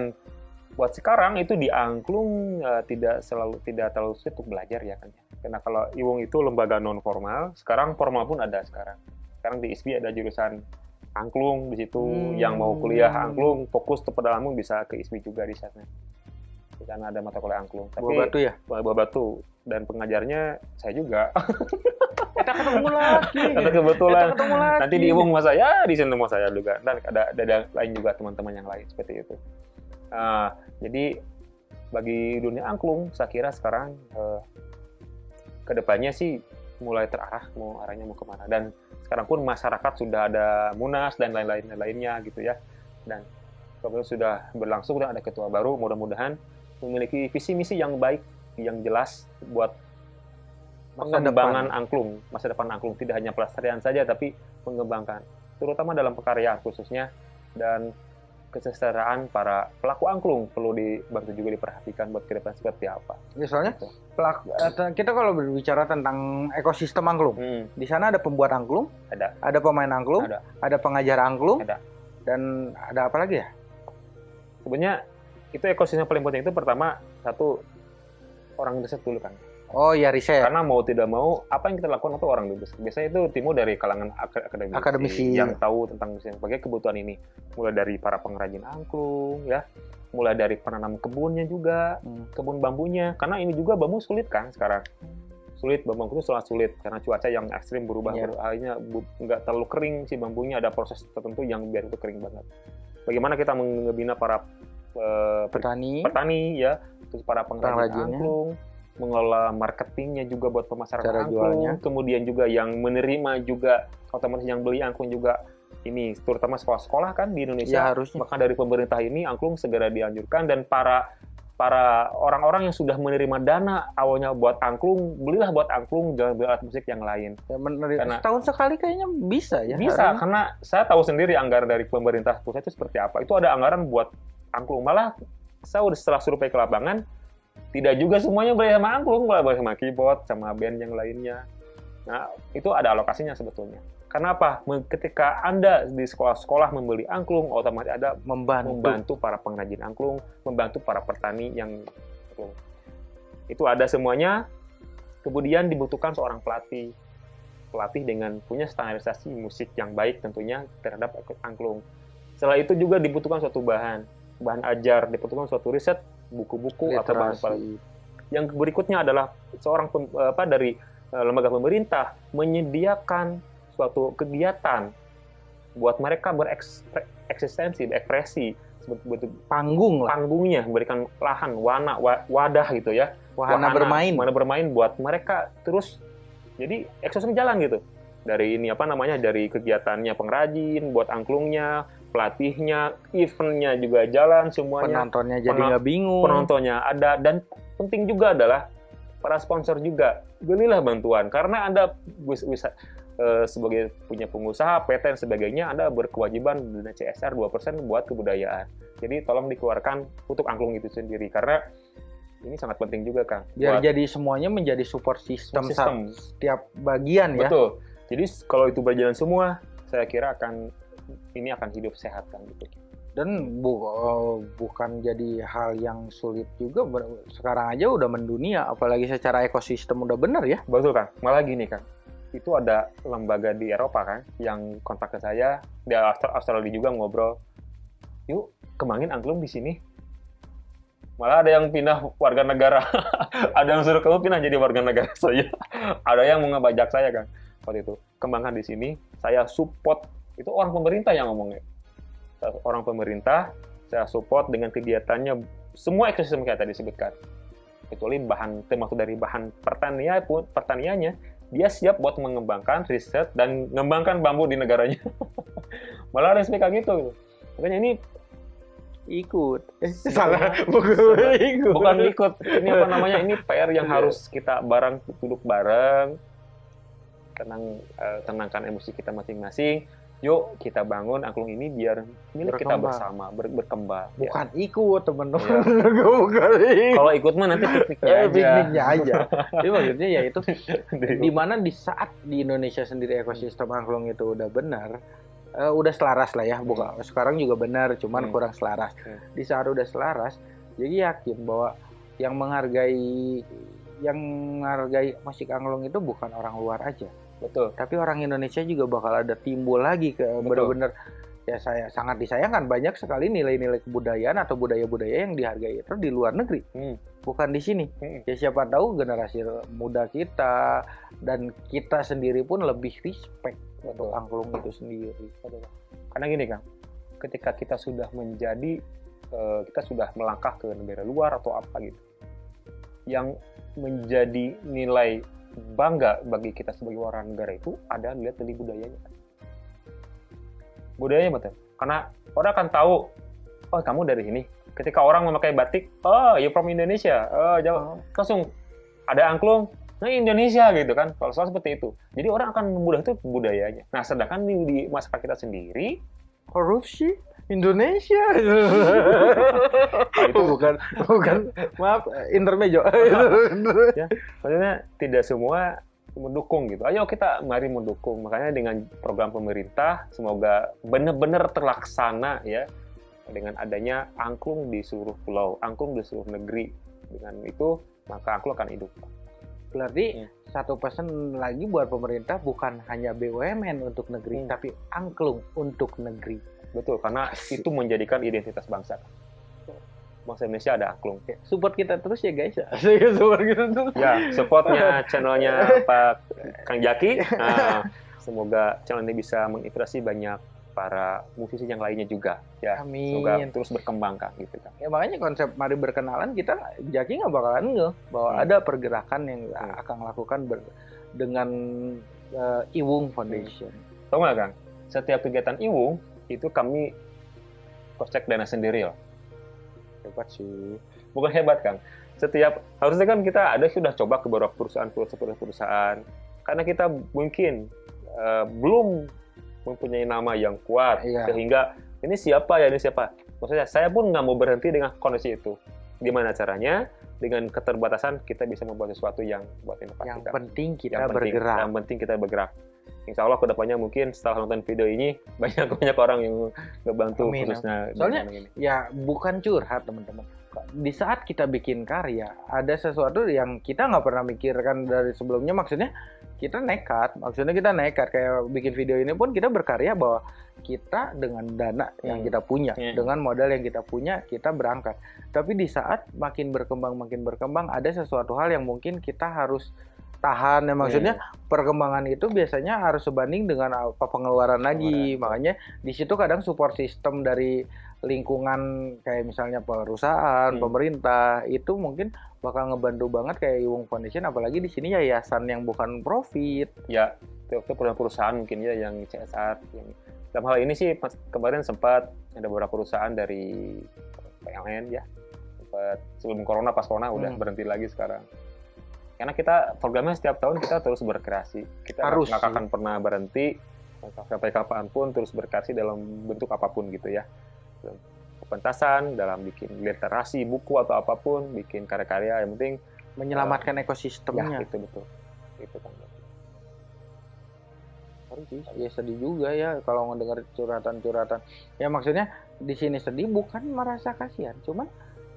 Speaker 1: buat sekarang itu di angklung eh, tidak selalu tidak terlalu sulit untuk belajar ya kan karena kalau Iwung itu lembaga non formal sekarang formal pun ada sekarang. Sekarang di ISBI ada jurusan angklung di situ.
Speaker 2: Hmm.
Speaker 1: yang mau kuliah angklung fokus ke pedalaman bisa ke ISBI juga di sana. Di sana ada mata kuliah angklung. Tapi
Speaker 2: buah batu ya?
Speaker 1: Buah batu. Dan pengajarnya saya juga.
Speaker 2: Kita ketemu lagi.
Speaker 1: Karena kebetulan.
Speaker 2: Kita ketemu lagi.
Speaker 1: Nanti di Iwung sama saya. Di sini sama saya juga. Dan ada ada, lain juga teman-teman yang lain seperti itu. Nah, jadi bagi dunia angklung saya kira sekarang eh, ke depannya sih mulai terarah mau arahnya mau ke mana. Dan sekarang pun masyarakat sudah ada munas dan lain-lain lainnya gitu ya. Dan kemudian sudah berlangsung dan ada ketua baru mudah-mudahan memiliki visi misi yang baik yang jelas buat pengembangan angklung masa depan angklung. Tidak hanya pelestarian saja tapi mengembangkan terutama dalam pekarya khususnya. Dan kesejahteraan para pelaku angklung perlu dibantu juga diperhatikan buat ke depan seperti apa.
Speaker 2: Ya, soalnya
Speaker 1: Gitu.
Speaker 2: pelak- eh, kita kalau berbicara tentang ekosistem angklung
Speaker 1: Hmm,
Speaker 2: di sana ada pembuat angklung
Speaker 1: ada.
Speaker 2: ada pemain angklung
Speaker 1: Ada.
Speaker 2: ada pengajar angklung
Speaker 1: Ada.
Speaker 2: dan ada apa lagi ya
Speaker 1: Sebenarnya itu ekosistem paling penting itu pertama satu orang riset dulu kan.
Speaker 2: Oh ya riset.
Speaker 1: Karena mau tidak mau apa yang kita lakukan itu orang riset. Biasanya itu timbul dari kalangan ak- akademisi,
Speaker 2: Akademisi.
Speaker 1: yang tahu tentang musik sebagai kebutuhan ini. Mulai dari para pengrajin angklung ya, mulai dari penanam kebunnya juga,
Speaker 2: Hmm.
Speaker 1: kebun bambunya. Karena ini juga bambu sulit kan sekarang? Sulit bambu itu sangat sulit. Karena cuaca yang ekstrim berubah ber- akhirnya nggak terlalu kering si bambunya. Ada proses tertentu yang biar itu kering banget. Bagaimana kita membina para pe-
Speaker 2: petani.
Speaker 1: petani ya. Terus para pengrajin angklung mengelola marketingnya juga buat pemasaran
Speaker 2: Cara
Speaker 1: angklung
Speaker 2: jualnya.
Speaker 1: kemudian juga yang menerima juga otomatis yang beli angklung juga. Ini terutama sekolah-sekolah kan di Indonesia
Speaker 2: ya harusnya.
Speaker 1: maka dari pemerintah ini angklung segera dianjurkan. Dan para para orang-orang yang sudah menerima dana awalnya buat angklung belilah buat angklung jangan beli alat musik yang lain.
Speaker 2: Ya, menerima-
Speaker 1: Karena-
Speaker 2: setahun sekali kayaknya bisa ya
Speaker 1: bisa karena saya tahu sendiri anggaran dari pemerintah pusat itu seperti apa. Itu ada anggaran buat angklung. Malah saya udah setelah survei ke lapangan tidak juga semuanya boleh sama angklung boleh sama keyboard sama band yang lainnya nah itu ada alokasinya sebetulnya karena apa Me- ketika anda di sekolah-sekolah membeli angklung otomatis ada
Speaker 2: membantu,
Speaker 1: membantu para pengrajin angklung, membantu para petani yang angklung. Itu ada semuanya. Kemudian dibutuhkan seorang pelatih. Pelatih dengan punya standarisasi musik yang baik tentunya terhadap angklung. Setelah itu juga dibutuhkan suatu bahan, bahan ajar, dibutuhkan suatu riset, buku-buku atau bahan
Speaker 2: literasi
Speaker 1: yang berikutnya adalah seorang pem- apa dari eh, lembaga pemerintah menyediakan suatu kegiatan buat mereka bereksistensi, berekspresi,
Speaker 2: panggung lah.
Speaker 1: Panggungnya, memberikan lahan, wana, wa- wadah gitu ya,
Speaker 2: wahana bermain.
Speaker 1: wahana bermain buat mereka terus jadi ekosistem jalan gitu. Dari ini apa namanya dari kegiatannya pengrajin, buat angklungnya, pelatihnya, eventnya juga jalan semuanya
Speaker 2: penontonnya jadi
Speaker 1: Penon-
Speaker 2: nggak bingung
Speaker 1: penontonnya ada dan penting juga adalah para sponsor juga belilah bantuan karena anda bisa, eh, sebagai punya pengusaha, PT dan sebagainya, Anda berkewajiban dana CSR 2% buat kebudayaan. Jadi tolong dikeluarkan untuk angklung itu sendiri karena ini sangat penting juga Kang.
Speaker 2: Biar
Speaker 1: Buat
Speaker 2: jadi semuanya menjadi support system,
Speaker 1: sistem.
Speaker 2: saat setiap bagian ya.
Speaker 1: Betul. Jadi kalau itu berjalan semua, saya kira akan ini akan hidup sehat kan gitu.
Speaker 2: Dan bu, eh, bukan jadi hal yang sulit juga. Sekarang aja udah mendunia, apalagi secara ekosistem udah bener ya.
Speaker 1: Betul kan? Malah gini kan, itu ada lembaga di Eropa kan yang kontak ke saya, di Austral- Australia juga ngobrol, yuk kembangin angklung di sini. Malah ada yang pindah warga negara, ada yang suruh kamu pindah jadi warga negara saya, ada yang mau ngebajak saya kan waktu itu. Kembangkan di sini, saya support itu orang pemerintah yang ngomongnya. Orang pemerintah, saya support dengan kegiatannya semua ekosistem kayak tadi disebutkan kecuali bahan termasuk dari bahan pertanian pun pertaniannya dia siap buat mengembangkan riset dan mengembangkan bambu di negaranya malah ada SPK gitu gitu. makanya ini
Speaker 2: Ikut. Eh,
Speaker 1: Salah.
Speaker 2: bukan ikut.
Speaker 1: bukan ikut ini apa namanya ini PR yang harus kita bareng duduk bareng tenang eh, tenangkan emosi kita masing-masing yuk kita bangun angklung ini biar milik kita bersama ber- berkembang Ya.
Speaker 2: Bukan ikut teman-teman.
Speaker 1: Iya.
Speaker 2: bukan ikut.
Speaker 1: kalau ikut mah nanti pikniknya
Speaker 2: Eh,
Speaker 1: aja
Speaker 2: pikniknya aja. Jadi maksudnya ya itu
Speaker 1: Di-
Speaker 2: mana di saat di Indonesia sendiri ekosistem angklung itu udah benar, eh, udah selaras lah ya. Bukan sekarang juga benar, cuman
Speaker 1: Hmm.
Speaker 2: kurang selaras.
Speaker 1: Hmm.
Speaker 2: Di saat udah selaras, jadi yakin bahwa yang menghargai yang menghargai musik angklung itu bukan orang luar aja,
Speaker 1: betul
Speaker 2: tapi orang Indonesia juga bakal ada timbul lagi ke bener-bener ya saya sangat disayangkan banyak sekali nilai-nilai kebudayaan atau budaya-budaya yang dihargai itu di luar negeri
Speaker 1: Hmm.
Speaker 2: bukan di sini
Speaker 1: Hmm.
Speaker 2: ya siapa tahu generasi muda kita dan kita sendiri pun lebih respect untuk
Speaker 1: Betul.
Speaker 2: angklung itu sendiri
Speaker 1: Karena gini Kang, ketika kita sudah menjadi, eh, kita sudah melangkah ke negara luar atau apa gitu, yang menjadi nilai bangga bagi kita sebagai warga negara itu ada lihat dari budayanya. Budayanya betul. Karena orang akan tahu, oh kamu dari sini. Ketika orang memakai batik, oh you from Indonesia, oh jauh, langsung ada angklung, nah Indonesia gitu kan. Kalau soal seperti itu, jadi orang akan memudah itu budayanya. Nah sedangkan di, di masyarakat kita sendiri
Speaker 2: korupsi Indonesia
Speaker 1: itu
Speaker 2: bukan bukan maaf intermejo
Speaker 1: maksudnya tidak semua mendukung gitu. Ayo kita mari mendukung. Makanya dengan program pemerintah semoga benar-benar terlaksana ya dengan adanya angklung di seluruh pulau, angklung di seluruh negeri. Dengan itu maka angklung akan hidup.
Speaker 2: berarti
Speaker 1: Hmm.
Speaker 2: satu pesan lagi buat pemerintah bukan hanya BUMN untuk negeri
Speaker 1: Hmm.
Speaker 2: tapi angklung untuk negeri
Speaker 1: Betul, karena itu menjadikan identitas bangsa. Bangsa Indonesia ada angklung.
Speaker 2: support kita terus ya guys ya support kita terus
Speaker 1: Ya, supportnya channelnya Pak Kang Jaki. Nah, semoga channel ini bisa menginspirasi banyak para musisi yang lainnya juga. Ya, semoga
Speaker 2: amin
Speaker 1: terus berkembang Kang gitu kan.
Speaker 2: ya makanya konsep mari berkenalan kita Jaki nggak bakalan nge bahwa
Speaker 1: Hmm.
Speaker 2: ada pergerakan yang
Speaker 1: Hmm.
Speaker 2: akan lakukan ber- dengan eh, Iwung Foundation
Speaker 1: Tahu nggak Kang? Setiap kegiatan Iwung itu kami kocek dana sendiri loh.
Speaker 2: hebat sih
Speaker 1: Bukan hebat Kang. Setiap harusnya kan kita ada sudah coba ke beberapa perusahaan perusahaan perusahaan karena kita mungkin eh, belum mempunyai nama yang kuat
Speaker 2: Iya.
Speaker 1: sehingga ini siapa ya ini siapa. Maksudnya saya pun nggak mau berhenti dengan kondisi itu. Gimana caranya? Dengan keterbatasan kita bisa membuat sesuatu yang buat inovasi.
Speaker 2: yang
Speaker 1: Kang.
Speaker 2: penting kita
Speaker 1: yang penting,
Speaker 2: bergerak
Speaker 1: Yang penting kita bergerak. Insya Allah ke depannya mungkin setelah nonton video ini banyak banyak orang yang ngebantu
Speaker 2: Amin,
Speaker 1: khususnya
Speaker 2: Soalnya-
Speaker 1: ini.
Speaker 2: ya bukan curhat teman-teman di saat kita bikin karya ada sesuatu yang kita nggak pernah mikirkan dari sebelumnya maksudnya kita nekat maksudnya kita nekat kayak bikin video ini pun kita berkarya bahwa kita dengan dana yang
Speaker 1: Hmm.
Speaker 2: kita punya
Speaker 1: Hmm.
Speaker 2: dengan modal yang kita punya kita berangkat tapi di saat makin berkembang makin berkembang ada sesuatu hal yang mungkin kita harus tahan ya maksudnya perkembangan itu biasanya harus sebanding dengan apa pengeluaran lagi.
Speaker 1: Pengeluaran.
Speaker 2: makanya di situ kadang support system dari lingkungan kayak misalnya perusahaan
Speaker 1: Hmm.
Speaker 2: pemerintah itu mungkin bakal ngebantu banget kayak Iwung Foundation. Apalagi di sini yayasan yang bukan profit.
Speaker 1: Ya itu, perusahaan mungkin ya yang CSR yang dalam hal ini sih kemarin sempat ada beberapa perusahaan dari PLN ya. Sempat sebelum corona pas corona udah
Speaker 2: Hmm.
Speaker 1: berhenti lagi sekarang karena kita programnya setiap tahun kita terus berkreasi. Kita
Speaker 2: Harus,
Speaker 1: nggak akan pernah berhenti. Sampai kapan pun terus berkreasi dalam bentuk apa pun gitu ya. Dalam pentasan dalam bikin literasi buku atau apa pun bikin karya-karya yang penting
Speaker 2: menyelamatkan
Speaker 1: ya
Speaker 2: ekosistemnya.
Speaker 1: itu betul. Itu kan.
Speaker 2: Ya sedih juga ya kalau ngedengar curhatan-curhatan. Ya maksudnya di sini sedih bukan merasa kasihan, cuman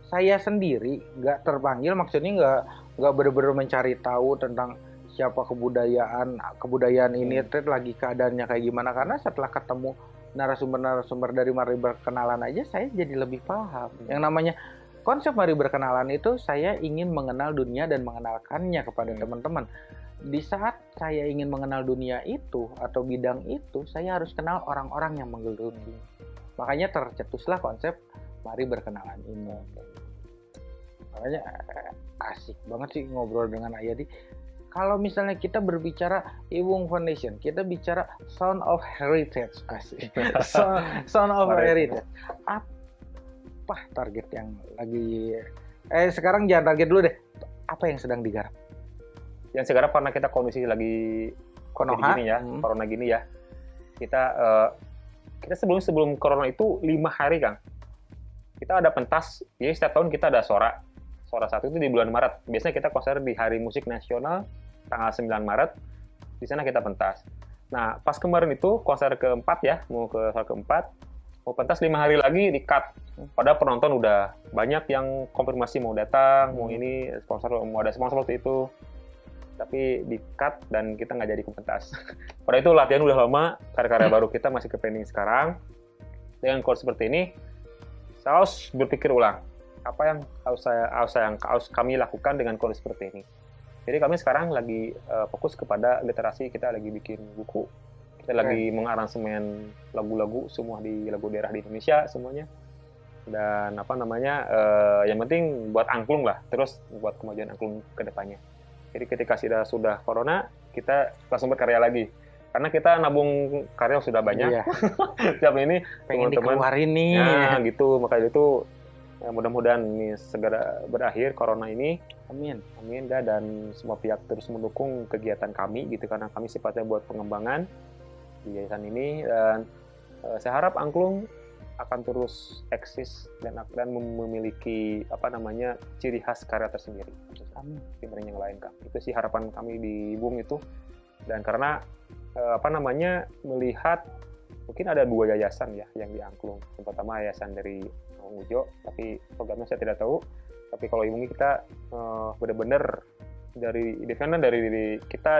Speaker 2: saya sendiri nggak terpanggil maksudnya nggak nggak bener-bener mencari tahu tentang siapa kebudayaan kebudayaan ini
Speaker 1: Hmm.
Speaker 2: Ted, lagi keadaannya kayak gimana karena setelah ketemu narasumber-narasumber dari Mari Berkenalan aja saya jadi lebih paham.
Speaker 1: Hmm.
Speaker 2: Yang namanya konsep Mari Berkenalan itu saya ingin mengenal dunia dan mengenalkannya kepada
Speaker 1: Hmm.
Speaker 2: teman-teman. Di saat saya ingin mengenal dunia itu atau bidang itu, saya harus kenal orang-orang yang menggeluti. Makanya tercetuslah konsep Mari Berkenalan ini. Makanya eh, asik banget sih ngobrol dengan Ayadi. Kalau misalnya kita berbicara Iwung Foundation, kita bicara Sound of Heritage, asik. So- Sound of. Heritage. Apa target yang lagi eh sekarang jangan target dulu deh. Apa yang sedang digarap?
Speaker 1: yang sekarang karena kita kondisi lagi
Speaker 2: Konoha.
Speaker 1: gini ya
Speaker 2: Hmm.
Speaker 1: corona gini ya kita eh, kita sebelum sebelum corona itu lima hari kang kita ada pentas jadi setiap tahun kita ada sora sora satu itu di bulan Maret. Biasanya kita konser di Hari Musik Nasional tanggal 9 Maret. Di sana kita pentas. Nah pas kemarin itu konser keempat ya mau ke konser keempat mau pentas lima hari lagi di cut. Padahal penonton udah banyak yang konfirmasi mau datang mau ini sponsor mau ada sponsor seperti itu. Tapi di cut dan kita nggak jadi ke pentas. Pada itu latihan udah lama, karya-karya baru kita masih ke pending sekarang. Dengan chord seperti ini, saya harus berpikir ulang apa yang harus saya harus saya harus kami lakukan dengan kondisi seperti ini. Jadi kami sekarang lagi eh, fokus kepada literasi, kita lagi bikin buku, kita lagi mengaransemen lagu-lagu semua di lagu daerah di Indonesia semuanya. Dan apa namanya, eh, yang penting buat angklung lah, terus buat kemajuan angklung ke depannya. Jadi ketika sudah sudah corona, kita langsung berkarya lagi. Karena kita nabung karya sudah banyak.
Speaker 2: Iya,
Speaker 1: Setiap ini
Speaker 2: pengen
Speaker 1: Teman-teman.
Speaker 2: dikeluarin nih.
Speaker 1: ya gitu, makanya itu ya, mudah-mudahan ini segera berakhir corona ini.
Speaker 2: Amin.
Speaker 1: Amin dah. Dan semua pihak terus mendukung kegiatan kami gitu. Karena kami sifatnya buat pengembangan di yayasan ini. Dan eh, saya harap angklung akan terus eksis dan dan mem- memiliki apa namanya ciri khas karya tersendiri.
Speaker 2: Amin.
Speaker 1: dibanding yang lain kak. Itu sih harapan kami di Bung itu. Dan karena eh, apa namanya melihat mungkin ada dua yayasan ya yang di Angklung. Yang pertama yayasan dari Mang Ujo tapi programnya saya tidak tahu. Tapi kalau Ibungi kita eh, benar-benar dari defender dari diri kita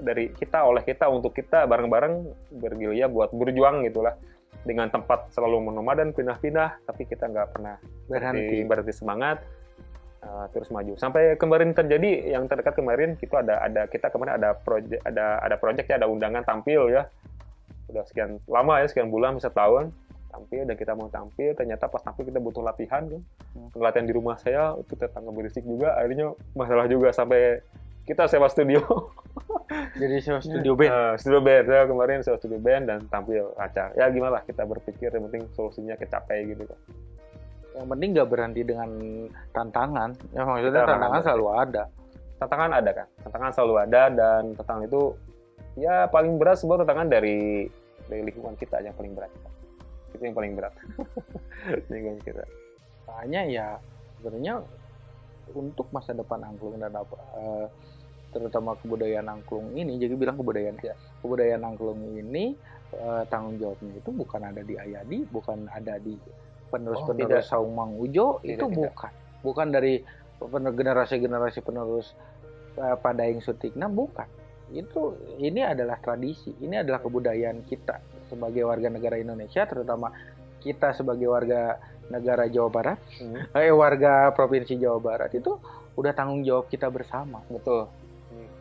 Speaker 1: dari kita oleh kita untuk kita bareng-bareng bergerilya buat berjuang gitulah. Dengan tempat selalu menomadan pindah-pindah tapi kita nggak pernah berhenti,
Speaker 2: Berhenti.
Speaker 1: berhenti semangat uh, terus maju. Sampai kemarin terjadi yang terdekat kemarin kita ada ada kita kemarin ada project ada ada project ya ada undangan tampil ya. Udah sekian lama ya sekian bulan bisa tahun tampil dan kita mau tampil ternyata pas tampil kita butuh latihan kan
Speaker 2: Hmm.
Speaker 1: latihan di rumah saya itu tetangga berisik juga akhirnya masalah juga sampai kita sewa studio
Speaker 2: Jadi sewa studio band.
Speaker 1: Eh, studio band saya kemarin sewa studio band dan tampil acara ya gimana lah kita berpikir yang penting solusinya kecapai gitu kan
Speaker 2: Yang penting nggak berhenti dengan tantangan. Ya maksudnya
Speaker 1: Kita
Speaker 2: tantangan
Speaker 1: ada.
Speaker 2: selalu ada.
Speaker 1: tantangan ada kan tantangan selalu ada dan tantangan itu ya paling berat sebuah tantangan dari dari lingkungan kita yang paling berat itu yang paling berat. Lingkungan kita
Speaker 2: Makanya ya sebenarnya untuk masa depan angklung dan apa eh, terutama kebudayaan angklung ini jadi bilang kebudayaan ya kebudayaan angklung ini eh, tanggung jawabnya itu bukan ada di Ayadi bukan ada di penerus
Speaker 1: Oh,
Speaker 2: Saung Mang Ujo
Speaker 1: Tidak,
Speaker 2: itu
Speaker 1: tidak.
Speaker 2: bukan. Bukan dari generasi-generasi penerus eh, Padaeng Sutikna bukan itu ini adalah tradisi ini adalah kebudayaan kita sebagai warga negara Indonesia terutama kita sebagai warga negara Jawa Barat eh warga provinsi Jawa Barat itu udah tanggung jawab kita bersama.
Speaker 1: betul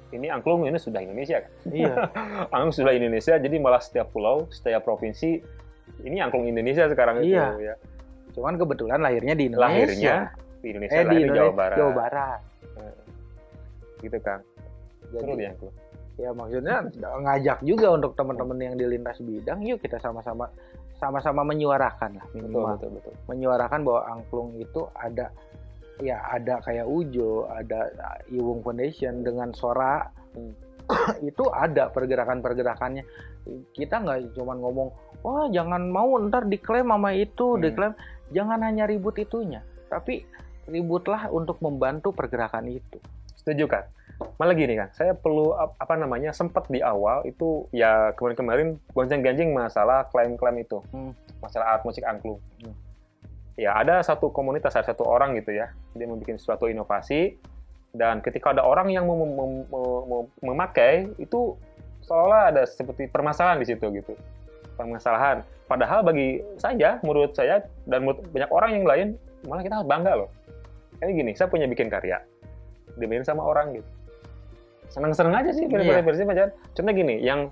Speaker 1: ini angklung ini sudah Indonesia kan
Speaker 2: Iya.
Speaker 1: angklung sudah Indonesia jadi malah setiap pulau setiap provinsi ini angklung Indonesia sekarang itu
Speaker 2: Iya.
Speaker 1: ya
Speaker 2: Cuman kebetulan lahirnya di Indonesia.
Speaker 1: lahirnya di Indonesia
Speaker 2: eh di
Speaker 1: lahir di
Speaker 2: Indonesia,
Speaker 1: Jawa Barat
Speaker 2: Jawa Barat.
Speaker 1: gitu kan seru
Speaker 2: Jadi
Speaker 1: di angklung
Speaker 2: ya maksudnya ngajak juga untuk teman-teman yang di lintas bidang, yuk kita sama-sama sama-sama menyuarakan lah
Speaker 1: betul
Speaker 2: minimal
Speaker 1: betul betul
Speaker 2: menyuarakan bahwa angklung itu ada ya ada kayak Ujo, ada Iwung Foundation dengan Sora hmm. itu ada pergerakan-pergerakannya. Kita nggak cuma ngomong, wah jangan mau ntar diklaim sama itu, hmm. diklaim. Jangan hanya ribut itunya, tapi ributlah untuk membantu pergerakan itu.
Speaker 1: Setuju kan? Malah gini kan, saya perlu apa namanya sempat di awal itu ya kemarin-kemarin gonceng-ganjing masalah klaim-klaim itu, hmm. masalah art musik angklung. Hmm ya ada satu komunitas, ada satu orang gitu ya, dia membuat suatu inovasi dan ketika ada orang yang mem mem mem memakai itu seolah ada seperti permasalahan di situ gitu, permasalahan. Padahal bagi saya, menurut saya dan menurut banyak orang yang lain malah kita bangga loh. Ini gini, saya punya bikin karya, dimainin sama orang gitu seneng-seneng aja sih
Speaker 2: iya.
Speaker 1: versi macam contoh gini yang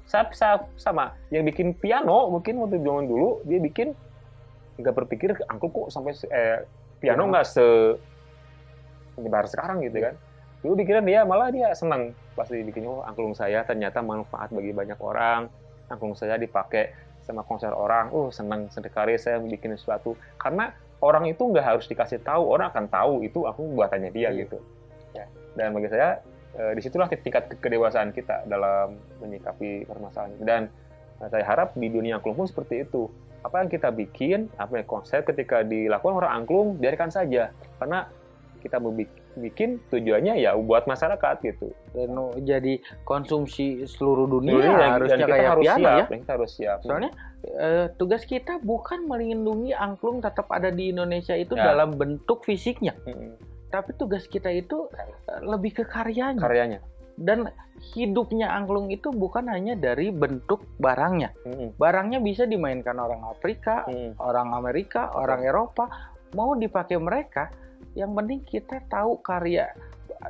Speaker 1: sama yang bikin piano mungkin waktu zaman dulu dia bikin nggak berpikir angklung kok sampai eh, piano iya. nggak se menyebar sekarang gitu kan dulu pikiran dia malah dia senang pasti bikinnya oh angklung saya ternyata manfaat bagi banyak orang angklung saya dipakai sama konser orang oh senang sekali saya bikin sesuatu karena orang itu nggak harus dikasih tahu orang akan tahu itu aku buatannya dia iya. gitu ya. dan bagi saya eh, di situlah tingkat kedewasaan kita dalam menyikapi permasalahan dan saya harap di dunia angklung pun seperti itu apa yang kita bikin, apa yang konsep ketika dilakukan orang angklung, biarkan saja. Karena kita bikin tujuannya ya buat masyarakat gitu.
Speaker 2: Dan jadi konsumsi seluruh dunia ya, harusnya kayak harus piano siap, ya.
Speaker 1: Kita harus siap.
Speaker 2: Soalnya eh, tugas kita bukan melindungi angklung tetap ada di Indonesia itu ya. dalam bentuk fisiknya. Hmm. Tapi tugas kita itu eh, lebih ke karyanya.
Speaker 1: Karyanya
Speaker 2: dan hidupnya angklung itu bukan hanya dari bentuk barangnya. Hmm. Barangnya bisa dimainkan orang Afrika, hmm. orang Amerika, orang Eropa, mau dipakai mereka. Yang penting kita tahu karya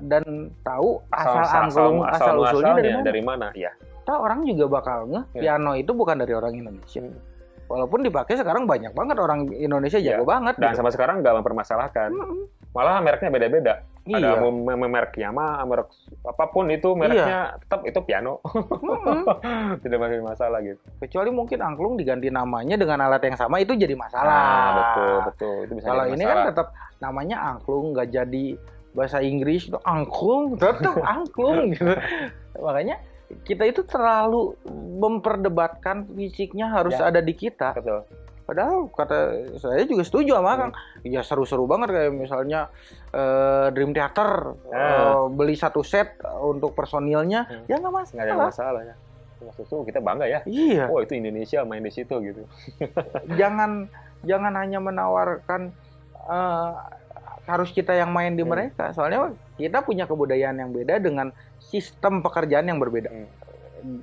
Speaker 2: dan tahu asal, asal angklung, asal, asal usulnya dari mana.
Speaker 1: Dari mana, ya.
Speaker 2: Tahu orang juga bakal nge ya. piano itu bukan dari orang Indonesia. Hmm. Walaupun dipakai sekarang banyak banget orang Indonesia jago ya. banget.
Speaker 1: Dan gitu. sama sekarang nggak mempermasalahkan. Hmm. Malah mereknya beda-beda Iya. Ada merek Yamaha, merek apa pun itu mereknya iya. tetap itu piano. Mm-hmm. Tidak ada masalah gitu.
Speaker 2: Kecuali mungkin angklung diganti namanya dengan alat yang sama itu jadi masalah.
Speaker 1: Nah, betul, betul. Itu
Speaker 2: bisa Kalau ini kan tetap namanya angklung nggak jadi bahasa Inggris itu angklung, tetap angklung gitu. Makanya kita itu terlalu memperdebatkan fisiknya harus ya. ada di kita.
Speaker 1: Betul.
Speaker 2: Padahal kata saya juga setuju sama hmm. Kang. Ya seru-seru banget kayak misalnya uh, Dream Theater hmm. uh, beli satu set untuk personilnya, hmm. ya nggak masalah.
Speaker 1: Nggak ada masalah ya. Maksud kita bangga ya.
Speaker 2: Iya.
Speaker 1: Oh itu Indonesia main di situ gitu.
Speaker 2: jangan jangan hanya menawarkan uh, harus kita yang main di hmm. mereka. Soalnya kita punya kebudayaan yang beda dengan sistem pekerjaan yang berbeda. Hmm.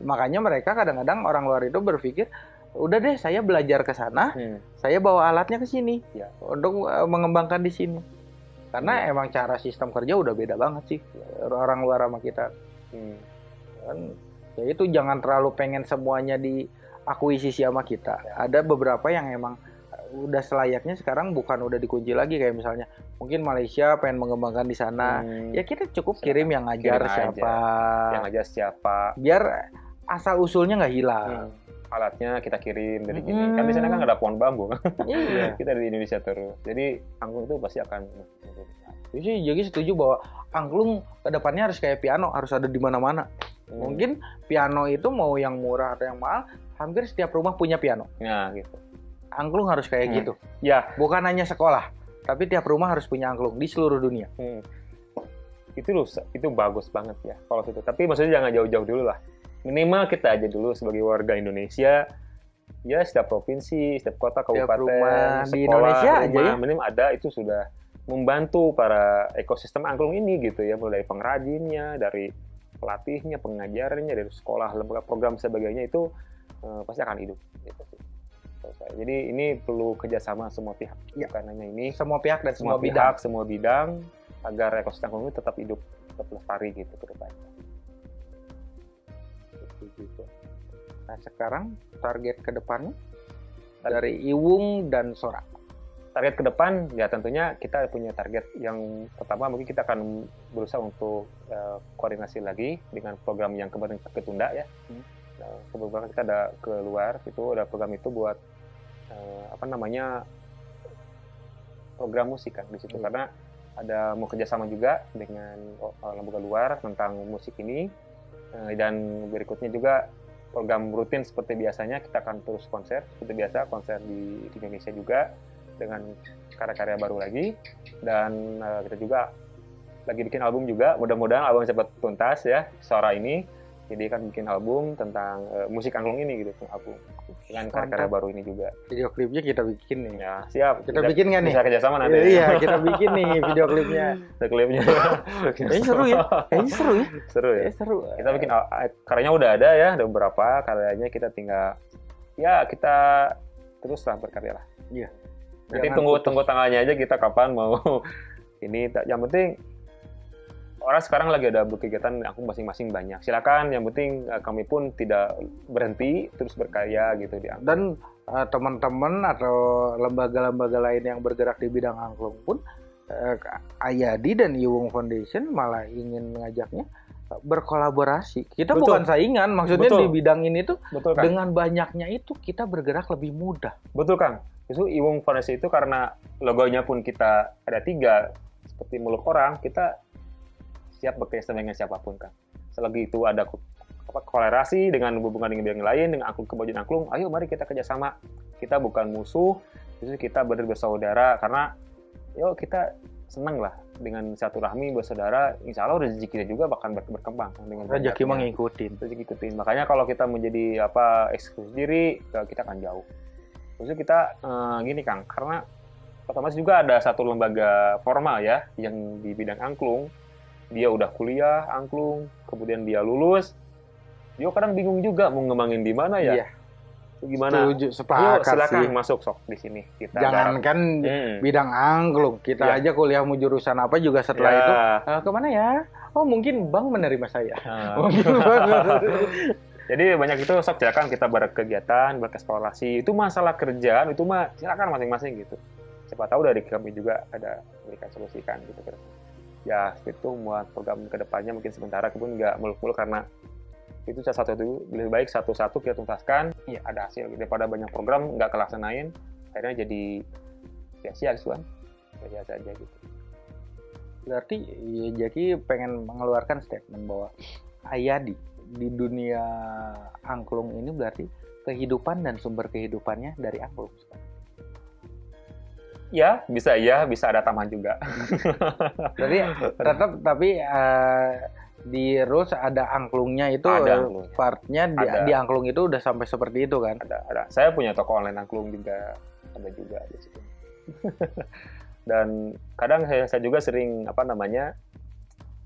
Speaker 2: Makanya mereka kadang-kadang orang luar itu berpikir udah deh saya belajar ke sana, hmm. saya bawa alatnya ke sini ya. untuk uh, mengembangkan di sini. Karena hmm. emang cara sistem kerja udah beda banget sih orang luar sama kita. Hmm. Kan, ya itu jangan terlalu pengen semuanya diakuisisi sama kita. Ya. Ada beberapa yang emang udah selayaknya sekarang bukan udah dikunci lagi kayak misalnya mungkin Malaysia pengen mengembangkan di sana hmm. ya kita cukup kirim yang ngajar kirim siapa
Speaker 1: yang ngajar siapa
Speaker 2: biar asal usulnya nggak hilang hmm
Speaker 1: alatnya kita kirim dari gini. Hmm. Kan di sana kan ada pohon bambu. Iya. kita dari Indonesia terus. Jadi angklung itu pasti akan
Speaker 2: jadi, jadi setuju bahwa angklung ke depannya harus kayak piano, harus ada di mana-mana. Hmm. Mungkin piano itu mau yang murah atau yang mahal, hampir setiap rumah punya piano.
Speaker 1: Nah, gitu.
Speaker 2: Angklung harus kayak hmm. gitu.
Speaker 1: Ya.
Speaker 2: Bukan hanya sekolah, tapi tiap rumah harus punya angklung di seluruh dunia.
Speaker 1: Hmm. Itu loh, itu bagus banget ya kalau itu. Tapi maksudnya jangan jauh-jauh dulu lah minimal kita aja dulu sebagai warga Indonesia ya setiap provinsi, setiap kota, kabupaten, rumah sekolah, di Indonesia rumah, aja ya. minimal ada itu sudah membantu para ekosistem angklung ini gitu ya mulai dari pengrajinnya, dari pelatihnya, pengajarnya, dari sekolah, lembaga program sebagainya itu uh, pasti akan hidup. Gitu sih. Jadi ini perlu kerjasama semua pihak, ya. bukan hanya ini.
Speaker 2: Semua pihak dan
Speaker 1: semua, semua bidang. pihak, semua bidang agar ekosistem angklung ini tetap hidup, tetap lestari gitu ke depannya
Speaker 2: gitu. Nah sekarang target ke depannya dari Iwung dan Sora.
Speaker 1: Target ke depan ya tentunya kita punya target yang pertama mungkin kita akan berusaha untuk uh, koordinasi lagi dengan program yang kemarin ketunda ya. Hmm. Kebetulan kita ada keluar itu ada program itu buat uh, apa namanya program musik kan di situ hmm. karena ada mau kerjasama juga dengan uh, lembaga luar tentang musik ini dan berikutnya juga program rutin seperti biasanya kita akan terus konser seperti biasa konser di, Indonesia juga dengan karya-karya baru lagi. Dan uh, kita juga lagi bikin album juga. Mudah-mudahan album cepat tuntas ya suara ini jadi kan bikin album tentang uh, musik angklung ini gitu album dengan karya-karya baru ini juga.
Speaker 2: Video klipnya kita bikin nih.
Speaker 1: Ya siap.
Speaker 2: Kita, bikin kan nih?
Speaker 1: bisa kerjasama nanti.
Speaker 2: Iya kita bikin nih video klipnya.
Speaker 1: Video klipnya.
Speaker 2: Kayaknya seru ya. Kayaknya seru ya.
Speaker 1: Seru ya.
Speaker 2: Kayaknya seru.
Speaker 1: Kita bikin karyanya udah ada ya ada beberapa. Karyanya kita tinggal ya kita teruslah berkarya lah.
Speaker 2: Iya.
Speaker 1: Nanti tunggu putus. tunggu tanggalnya aja kita kapan mau. Ini yang penting orang sekarang lagi ada berkegiatan aku masing-masing banyak. Silakan, yang penting uh, kami pun tidak berhenti terus berkarya gitu di
Speaker 2: Dan uh, teman-teman atau lembaga-lembaga lain yang bergerak di bidang angklung pun uh, Ayadi dan Iwung Foundation malah ingin mengajaknya berkolaborasi. Kita Betul. bukan saingan, maksudnya Betul. di bidang ini tuh Betul, kan? dengan banyaknya itu kita bergerak lebih mudah.
Speaker 1: Betul Kang. Itu Iwung Foundation itu karena logonya pun kita ada tiga seperti muluk orang, kita siap bekerja sama dengan siapa pun kan. Selagi itu ada kolerasi dengan hubungan dengan bidang lain, dengan angklung kemajuan angklung, ayo mari kita kerjasama. Kita bukan musuh, justru kita bersaudara karena yuk kita senang lah dengan satu rahmi bersaudara, insya Allah rezeki kita juga bakal berkembang
Speaker 2: dengan rezeki mengikuti.
Speaker 1: Rezeki ikutin. Makanya kalau kita menjadi apa eksklusif diri, kita akan jauh. Terus kita eh, gini Kang, karena otomatis juga ada satu lembaga formal ya yang di bidang angklung dia udah kuliah angklung, kemudian dia lulus, dia kadang bingung juga mau ngembangin di mana ya. Iya. Gimana?
Speaker 2: Setuju, sepakat Yuk, silakan
Speaker 1: sih. masuk sok di sini.
Speaker 2: Kita Jangankan hmm. bidang angklung, kita ya. aja kuliah mau jurusan apa juga setelah ya. itu uh, ke mana ya? Oh mungkin bank menerima saya. Uh. mungkin
Speaker 1: Jadi banyak itu sok silakan kita berkegiatan, bereksplorasi. Itu masalah kerjaan itu mah silakan masing-masing gitu. Siapa tahu dari kami juga ada berikan solusikan gitu kan ya itu buat program ke depannya mungkin sementara pun nggak muluk-muluk karena itu salah satu itu lebih baik satu-satu kita tuntaskan. Ya ada hasil. Daripada banyak program nggak kelaksanain akhirnya jadi sia-sia kan biasa aja gitu.
Speaker 2: Berarti ya Jaki pengen mengeluarkan statement bahwa Ayadi di dunia angklung ini berarti kehidupan dan sumber kehidupannya dari angklung
Speaker 1: ya bisa ya bisa ada taman juga
Speaker 2: jadi tetap tapi uh, di Rus ada angklungnya itu ada angklungnya. partnya di, ada. di angklung itu udah sampai seperti itu kan
Speaker 1: ada ada saya punya toko online angklung juga ada juga di situ dan kadang saya, saya juga sering apa namanya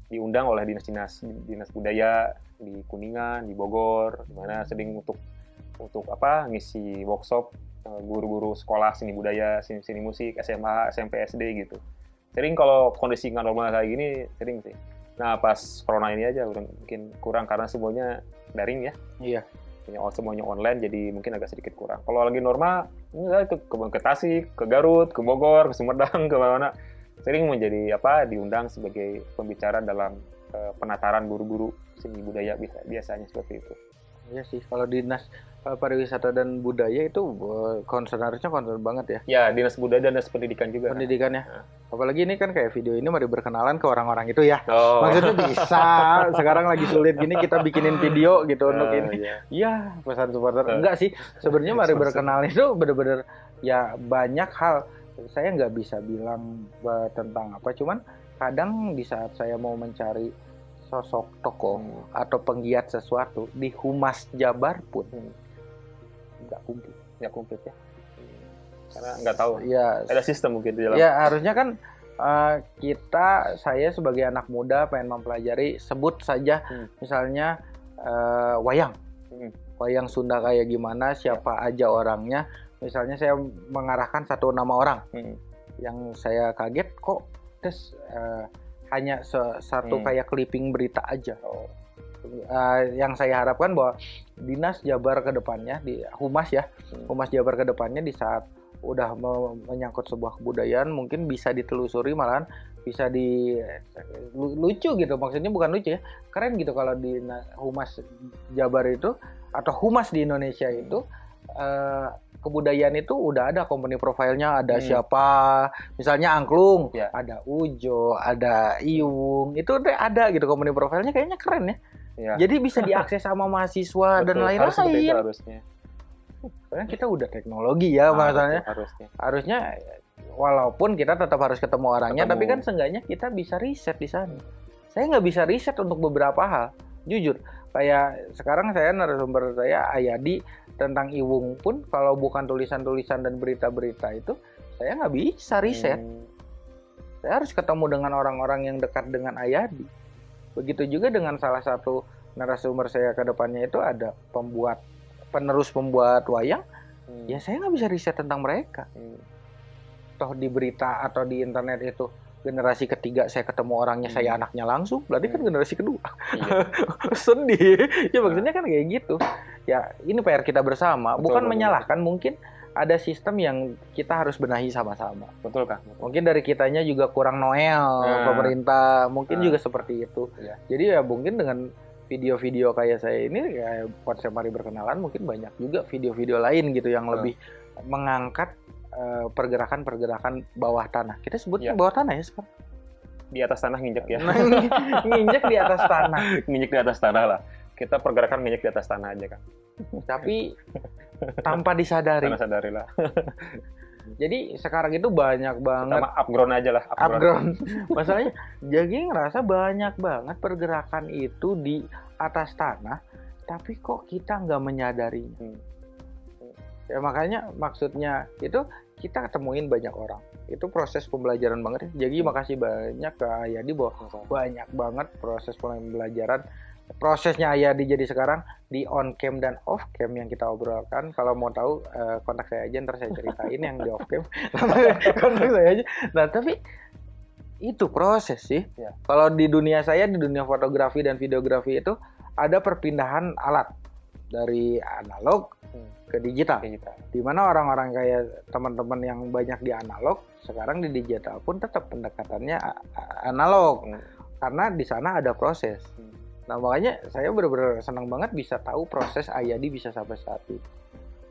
Speaker 1: diundang oleh dinas-dinas dinas budaya di Kuningan di Bogor di mana sering untuk untuk apa ngisi workshop guru-guru sekolah seni budaya, seni, seni musik, SMA, SMP, SD gitu. Sering kalau kondisi nggak normal kayak gini, sering sih. Nah pas corona ini aja udah mungkin kurang karena semuanya daring ya.
Speaker 2: Iya.
Speaker 1: Semuanya online jadi mungkin agak sedikit kurang. Kalau lagi normal, ya, ke, ke, ke Tasik, ke Garut, ke Bogor, ke Sumedang, ke mana sering menjadi apa diundang sebagai pembicara dalam uh, penataran guru-guru seni budaya biasanya seperti itu.
Speaker 2: Iya sih, kalau dinas pariwisata dan budaya itu concern harusnya concern banget ya.
Speaker 1: Ya, dinas budaya dan dinas pendidikan juga.
Speaker 2: Pendidikan ya. Nah. Apalagi ini kan kayak video ini mari berkenalan ke orang-orang itu ya. Oh. Maksudnya bisa. Sekarang lagi sulit gini kita bikinin video gitu uh, untuk ini. Iya, ya, pesan supporter. Uh. Enggak sih. Sebenarnya mari berkenalan itu bener-bener ya banyak hal. Saya nggak bisa bilang tentang apa, cuman kadang di saat saya mau mencari sosok tokoh hmm. atau penggiat sesuatu di humas Jabar pun hmm
Speaker 1: nggak komplit nggak komplit ya karena nggak tahu
Speaker 2: ya
Speaker 1: ada sistem mungkin di dalam
Speaker 2: ya harusnya kan uh, kita saya sebagai anak muda pengen mempelajari sebut saja hmm. misalnya uh, wayang hmm. wayang Sunda kayak gimana siapa ya. aja orangnya misalnya saya mengarahkan satu nama orang hmm. yang saya kaget kok tes uh, hanya satu hmm. kayak clipping berita aja oh uh, yang saya harapkan bahwa dinas Jabar ke depannya di humas ya hmm. humas Jabar ke depannya di saat udah menyangkut sebuah kebudayaan mungkin bisa ditelusuri malahan bisa di lucu gitu maksudnya bukan lucu ya keren gitu kalau di humas Jabar itu atau humas di Indonesia itu uh, kebudayaan itu udah ada company profilnya ada
Speaker 1: Hmm.
Speaker 2: siapa misalnya angklung
Speaker 1: Ya.
Speaker 2: ada ujo ada iung itu udah ada gitu company profilnya kayaknya keren ya
Speaker 1: Ya.
Speaker 2: jadi bisa diakses sama mahasiswa dan
Speaker 1: Betul, harus seperti itu
Speaker 2: lain-lain
Speaker 1: harusnya.
Speaker 2: Karena kita udah teknologi ya
Speaker 1: Ah,
Speaker 2: maksudnya
Speaker 1: betul, harusnya.
Speaker 2: harusnya walaupun kita tetap harus ketemu orangnya
Speaker 1: Ketemu.
Speaker 2: tapi kan seenggaknya kita bisa riset di sana saya nggak bisa riset untuk beberapa hal jujur kayak sekarang saya narasumber saya Ayadi tentang Iwung pun kalau bukan tulisan-tulisan dan berita-berita itu saya nggak bisa riset
Speaker 1: Hmm.
Speaker 2: saya harus ketemu dengan orang-orang yang dekat dengan Ayadi begitu juga dengan salah satu narasumber saya ke depannya itu ada pembuat penerus pembuat wayang
Speaker 1: Hmm.
Speaker 2: ya saya nggak bisa riset tentang mereka
Speaker 1: Hmm.
Speaker 2: toh di berita atau di internet itu generasi ketiga saya ketemu orangnya saya
Speaker 1: Hmm.
Speaker 2: anaknya langsung berarti kan
Speaker 1: Hmm.
Speaker 2: generasi kedua
Speaker 1: Iya.
Speaker 2: sedih ya maksudnya kan kayak gitu ya ini PR kita bersama
Speaker 1: Betul,
Speaker 2: bukan
Speaker 1: betul.
Speaker 2: menyalahkan mungkin ada sistem yang kita harus benahi sama-sama
Speaker 1: Betul kak. Betul.
Speaker 2: mungkin dari kitanya juga kurang noel
Speaker 1: Nah.
Speaker 2: pemerintah mungkin
Speaker 1: Nah.
Speaker 2: juga seperti itu
Speaker 1: Iya.
Speaker 2: jadi ya mungkin dengan video-video kayak saya ini kayak konsep mari berkenalan mungkin banyak juga video-video lain gitu yang
Speaker 1: Betul.
Speaker 2: lebih mengangkat eh, pergerakan-pergerakan bawah tanah kita sebutnya bawah tanah ya sekarang
Speaker 1: Di atas tanah nginjek ya.
Speaker 2: Nah, nginjek di atas tanah
Speaker 1: nginjek di atas tanah lah. Kita pergerakan nginjek di atas tanah aja kan.
Speaker 2: tapi tanpa disadari
Speaker 1: Tanah sadari lah.
Speaker 2: jadi sekarang itu banyak banget
Speaker 1: Sama upground aja lah.
Speaker 2: upground masalahnya jadi ngerasa banyak banget pergerakan itu di atas tanah tapi kok kita nggak menyadarinya
Speaker 1: Hmm.
Speaker 2: ya makanya maksudnya itu kita ketemuin banyak orang itu proses pembelajaran banget ya jadi makasih banyak ke Ayadi bahwa banyak banget proses pembelajaran prosesnya Ayadi jadi sekarang di on cam dan off cam yang kita obrolkan kalau mau tahu eh, kontak saya aja ntar saya ceritain yang di off cam kontak saya aja nah tapi itu proses sih
Speaker 1: Ya.
Speaker 2: kalau di dunia saya di dunia fotografi dan videografi itu ada perpindahan alat dari analog
Speaker 1: Hmm.
Speaker 2: ke digital
Speaker 1: Kayak kita.
Speaker 2: di mana orang-orang kayak teman-teman yang banyak di analog sekarang di digital pun tetap pendekatannya analog
Speaker 1: Hmm.
Speaker 2: karena di sana ada proses.
Speaker 1: Hmm.
Speaker 2: Nah makanya saya benar-benar senang banget bisa tahu proses Ayadi bisa sampai saat ini.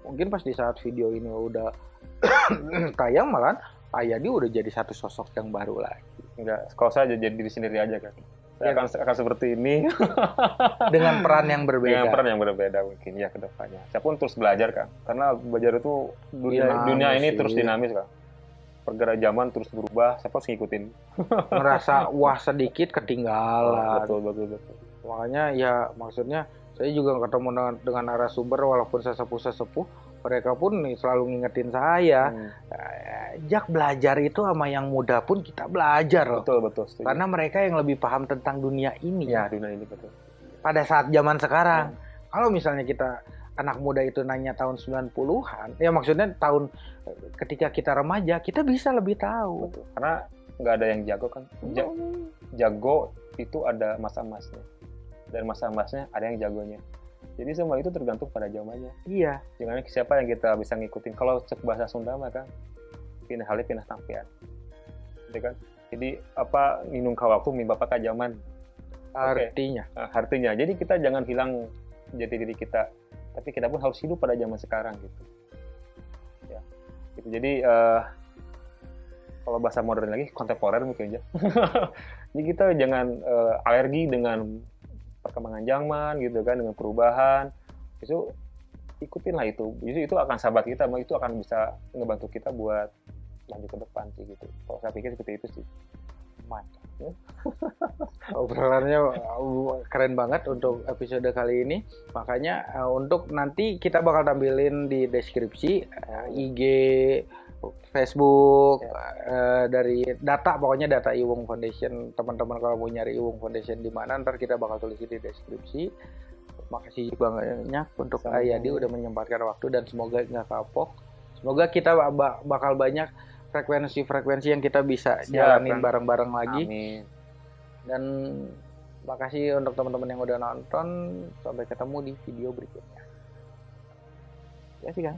Speaker 2: Mungkin pas di saat video ini udah tayang malah Ayadi udah jadi satu sosok yang baru lagi
Speaker 1: Enggak, kalau saya jadi diri sendiri aja kan. Saya
Speaker 2: Ya.
Speaker 1: akan, akan seperti ini
Speaker 2: dengan peran yang berbeda.
Speaker 1: dengan peran yang berbeda mungkin ya ke depannya. Saya pun terus belajar kan, karena belajar itu dunia,
Speaker 2: Dinamis
Speaker 1: dunia ini
Speaker 2: sih.
Speaker 1: terus dinamis kan. Pergerakan zaman terus berubah, saya harus ngikutin.
Speaker 2: Ngerasa wah sedikit ketinggalan.
Speaker 1: Betul, betul, betul.
Speaker 2: Makanya ya maksudnya saya juga ketemu dengan, dengan narasumber walaupun saya sepuh-sepuh mereka pun nih selalu ngingetin saya
Speaker 1: Hmm.
Speaker 2: "Eh, Jak belajar itu sama yang muda pun kita belajar loh
Speaker 1: Betul, betul. Setuju.
Speaker 2: karena mereka yang lebih paham tentang dunia ini
Speaker 1: ya dunia ini betul.
Speaker 2: pada saat zaman sekarang
Speaker 1: Hmm.
Speaker 2: kalau misalnya kita anak muda itu nanya tahun 90-an ya maksudnya tahun eh, ketika kita remaja kita bisa lebih tahu
Speaker 1: Betul. Karena nggak ada yang jago kan. Ja- jago itu ada masa emasnya. Dan masa emasnya ada yang jagonya. Jadi semua itu tergantung pada zamannya.
Speaker 2: iya
Speaker 1: Jangan siapa yang kita bisa ngikutin. Kalau cek bahasa Sunda mah kan pindah halih pindah tampian. Gitu kan? Jadi apa minum kawaku mi bapak zaman
Speaker 2: artinya
Speaker 1: Nah, artinya. Jadi kita jangan hilang jati diri kita, tapi kita pun harus hidup pada zaman sekarang gitu. Ya, gitu. Jadi eh, kalau bahasa modern lagi kontemporer mungkin aja. Jadi kita jangan eh, alergi dengan perkembangan zaman gitu kan, dengan perubahan. Itu ikutinlah itu. Itu itu akan sahabat kita, itu akan bisa ngebantu kita buat lanjut ke depan sih gitu. Kalau saya pikir seperti itu sih.
Speaker 2: mantap obrolannya uh, keren banget untuk episode kali ini makanya uh, untuk nanti kita bakal tampilin di deskripsi uh, IG Facebook uh, dari data pokoknya data Iwung Foundation. Teman-teman kalau mau nyari Iwung Foundation di mana ntar kita bakal tulis di deskripsi. Makasih banyak untuk. Ayadi udah menyempatkan waktu dan semoga nggak kapok. Semoga kita ba- bakal banyak frekuensi-frekuensi yang kita bisa
Speaker 1: Siap,
Speaker 2: jalanin bareng-bareng lagi.
Speaker 1: Amin.
Speaker 2: dan makasih untuk teman-teman yang udah nonton. Sampai ketemu di video berikutnya. Ya sih kan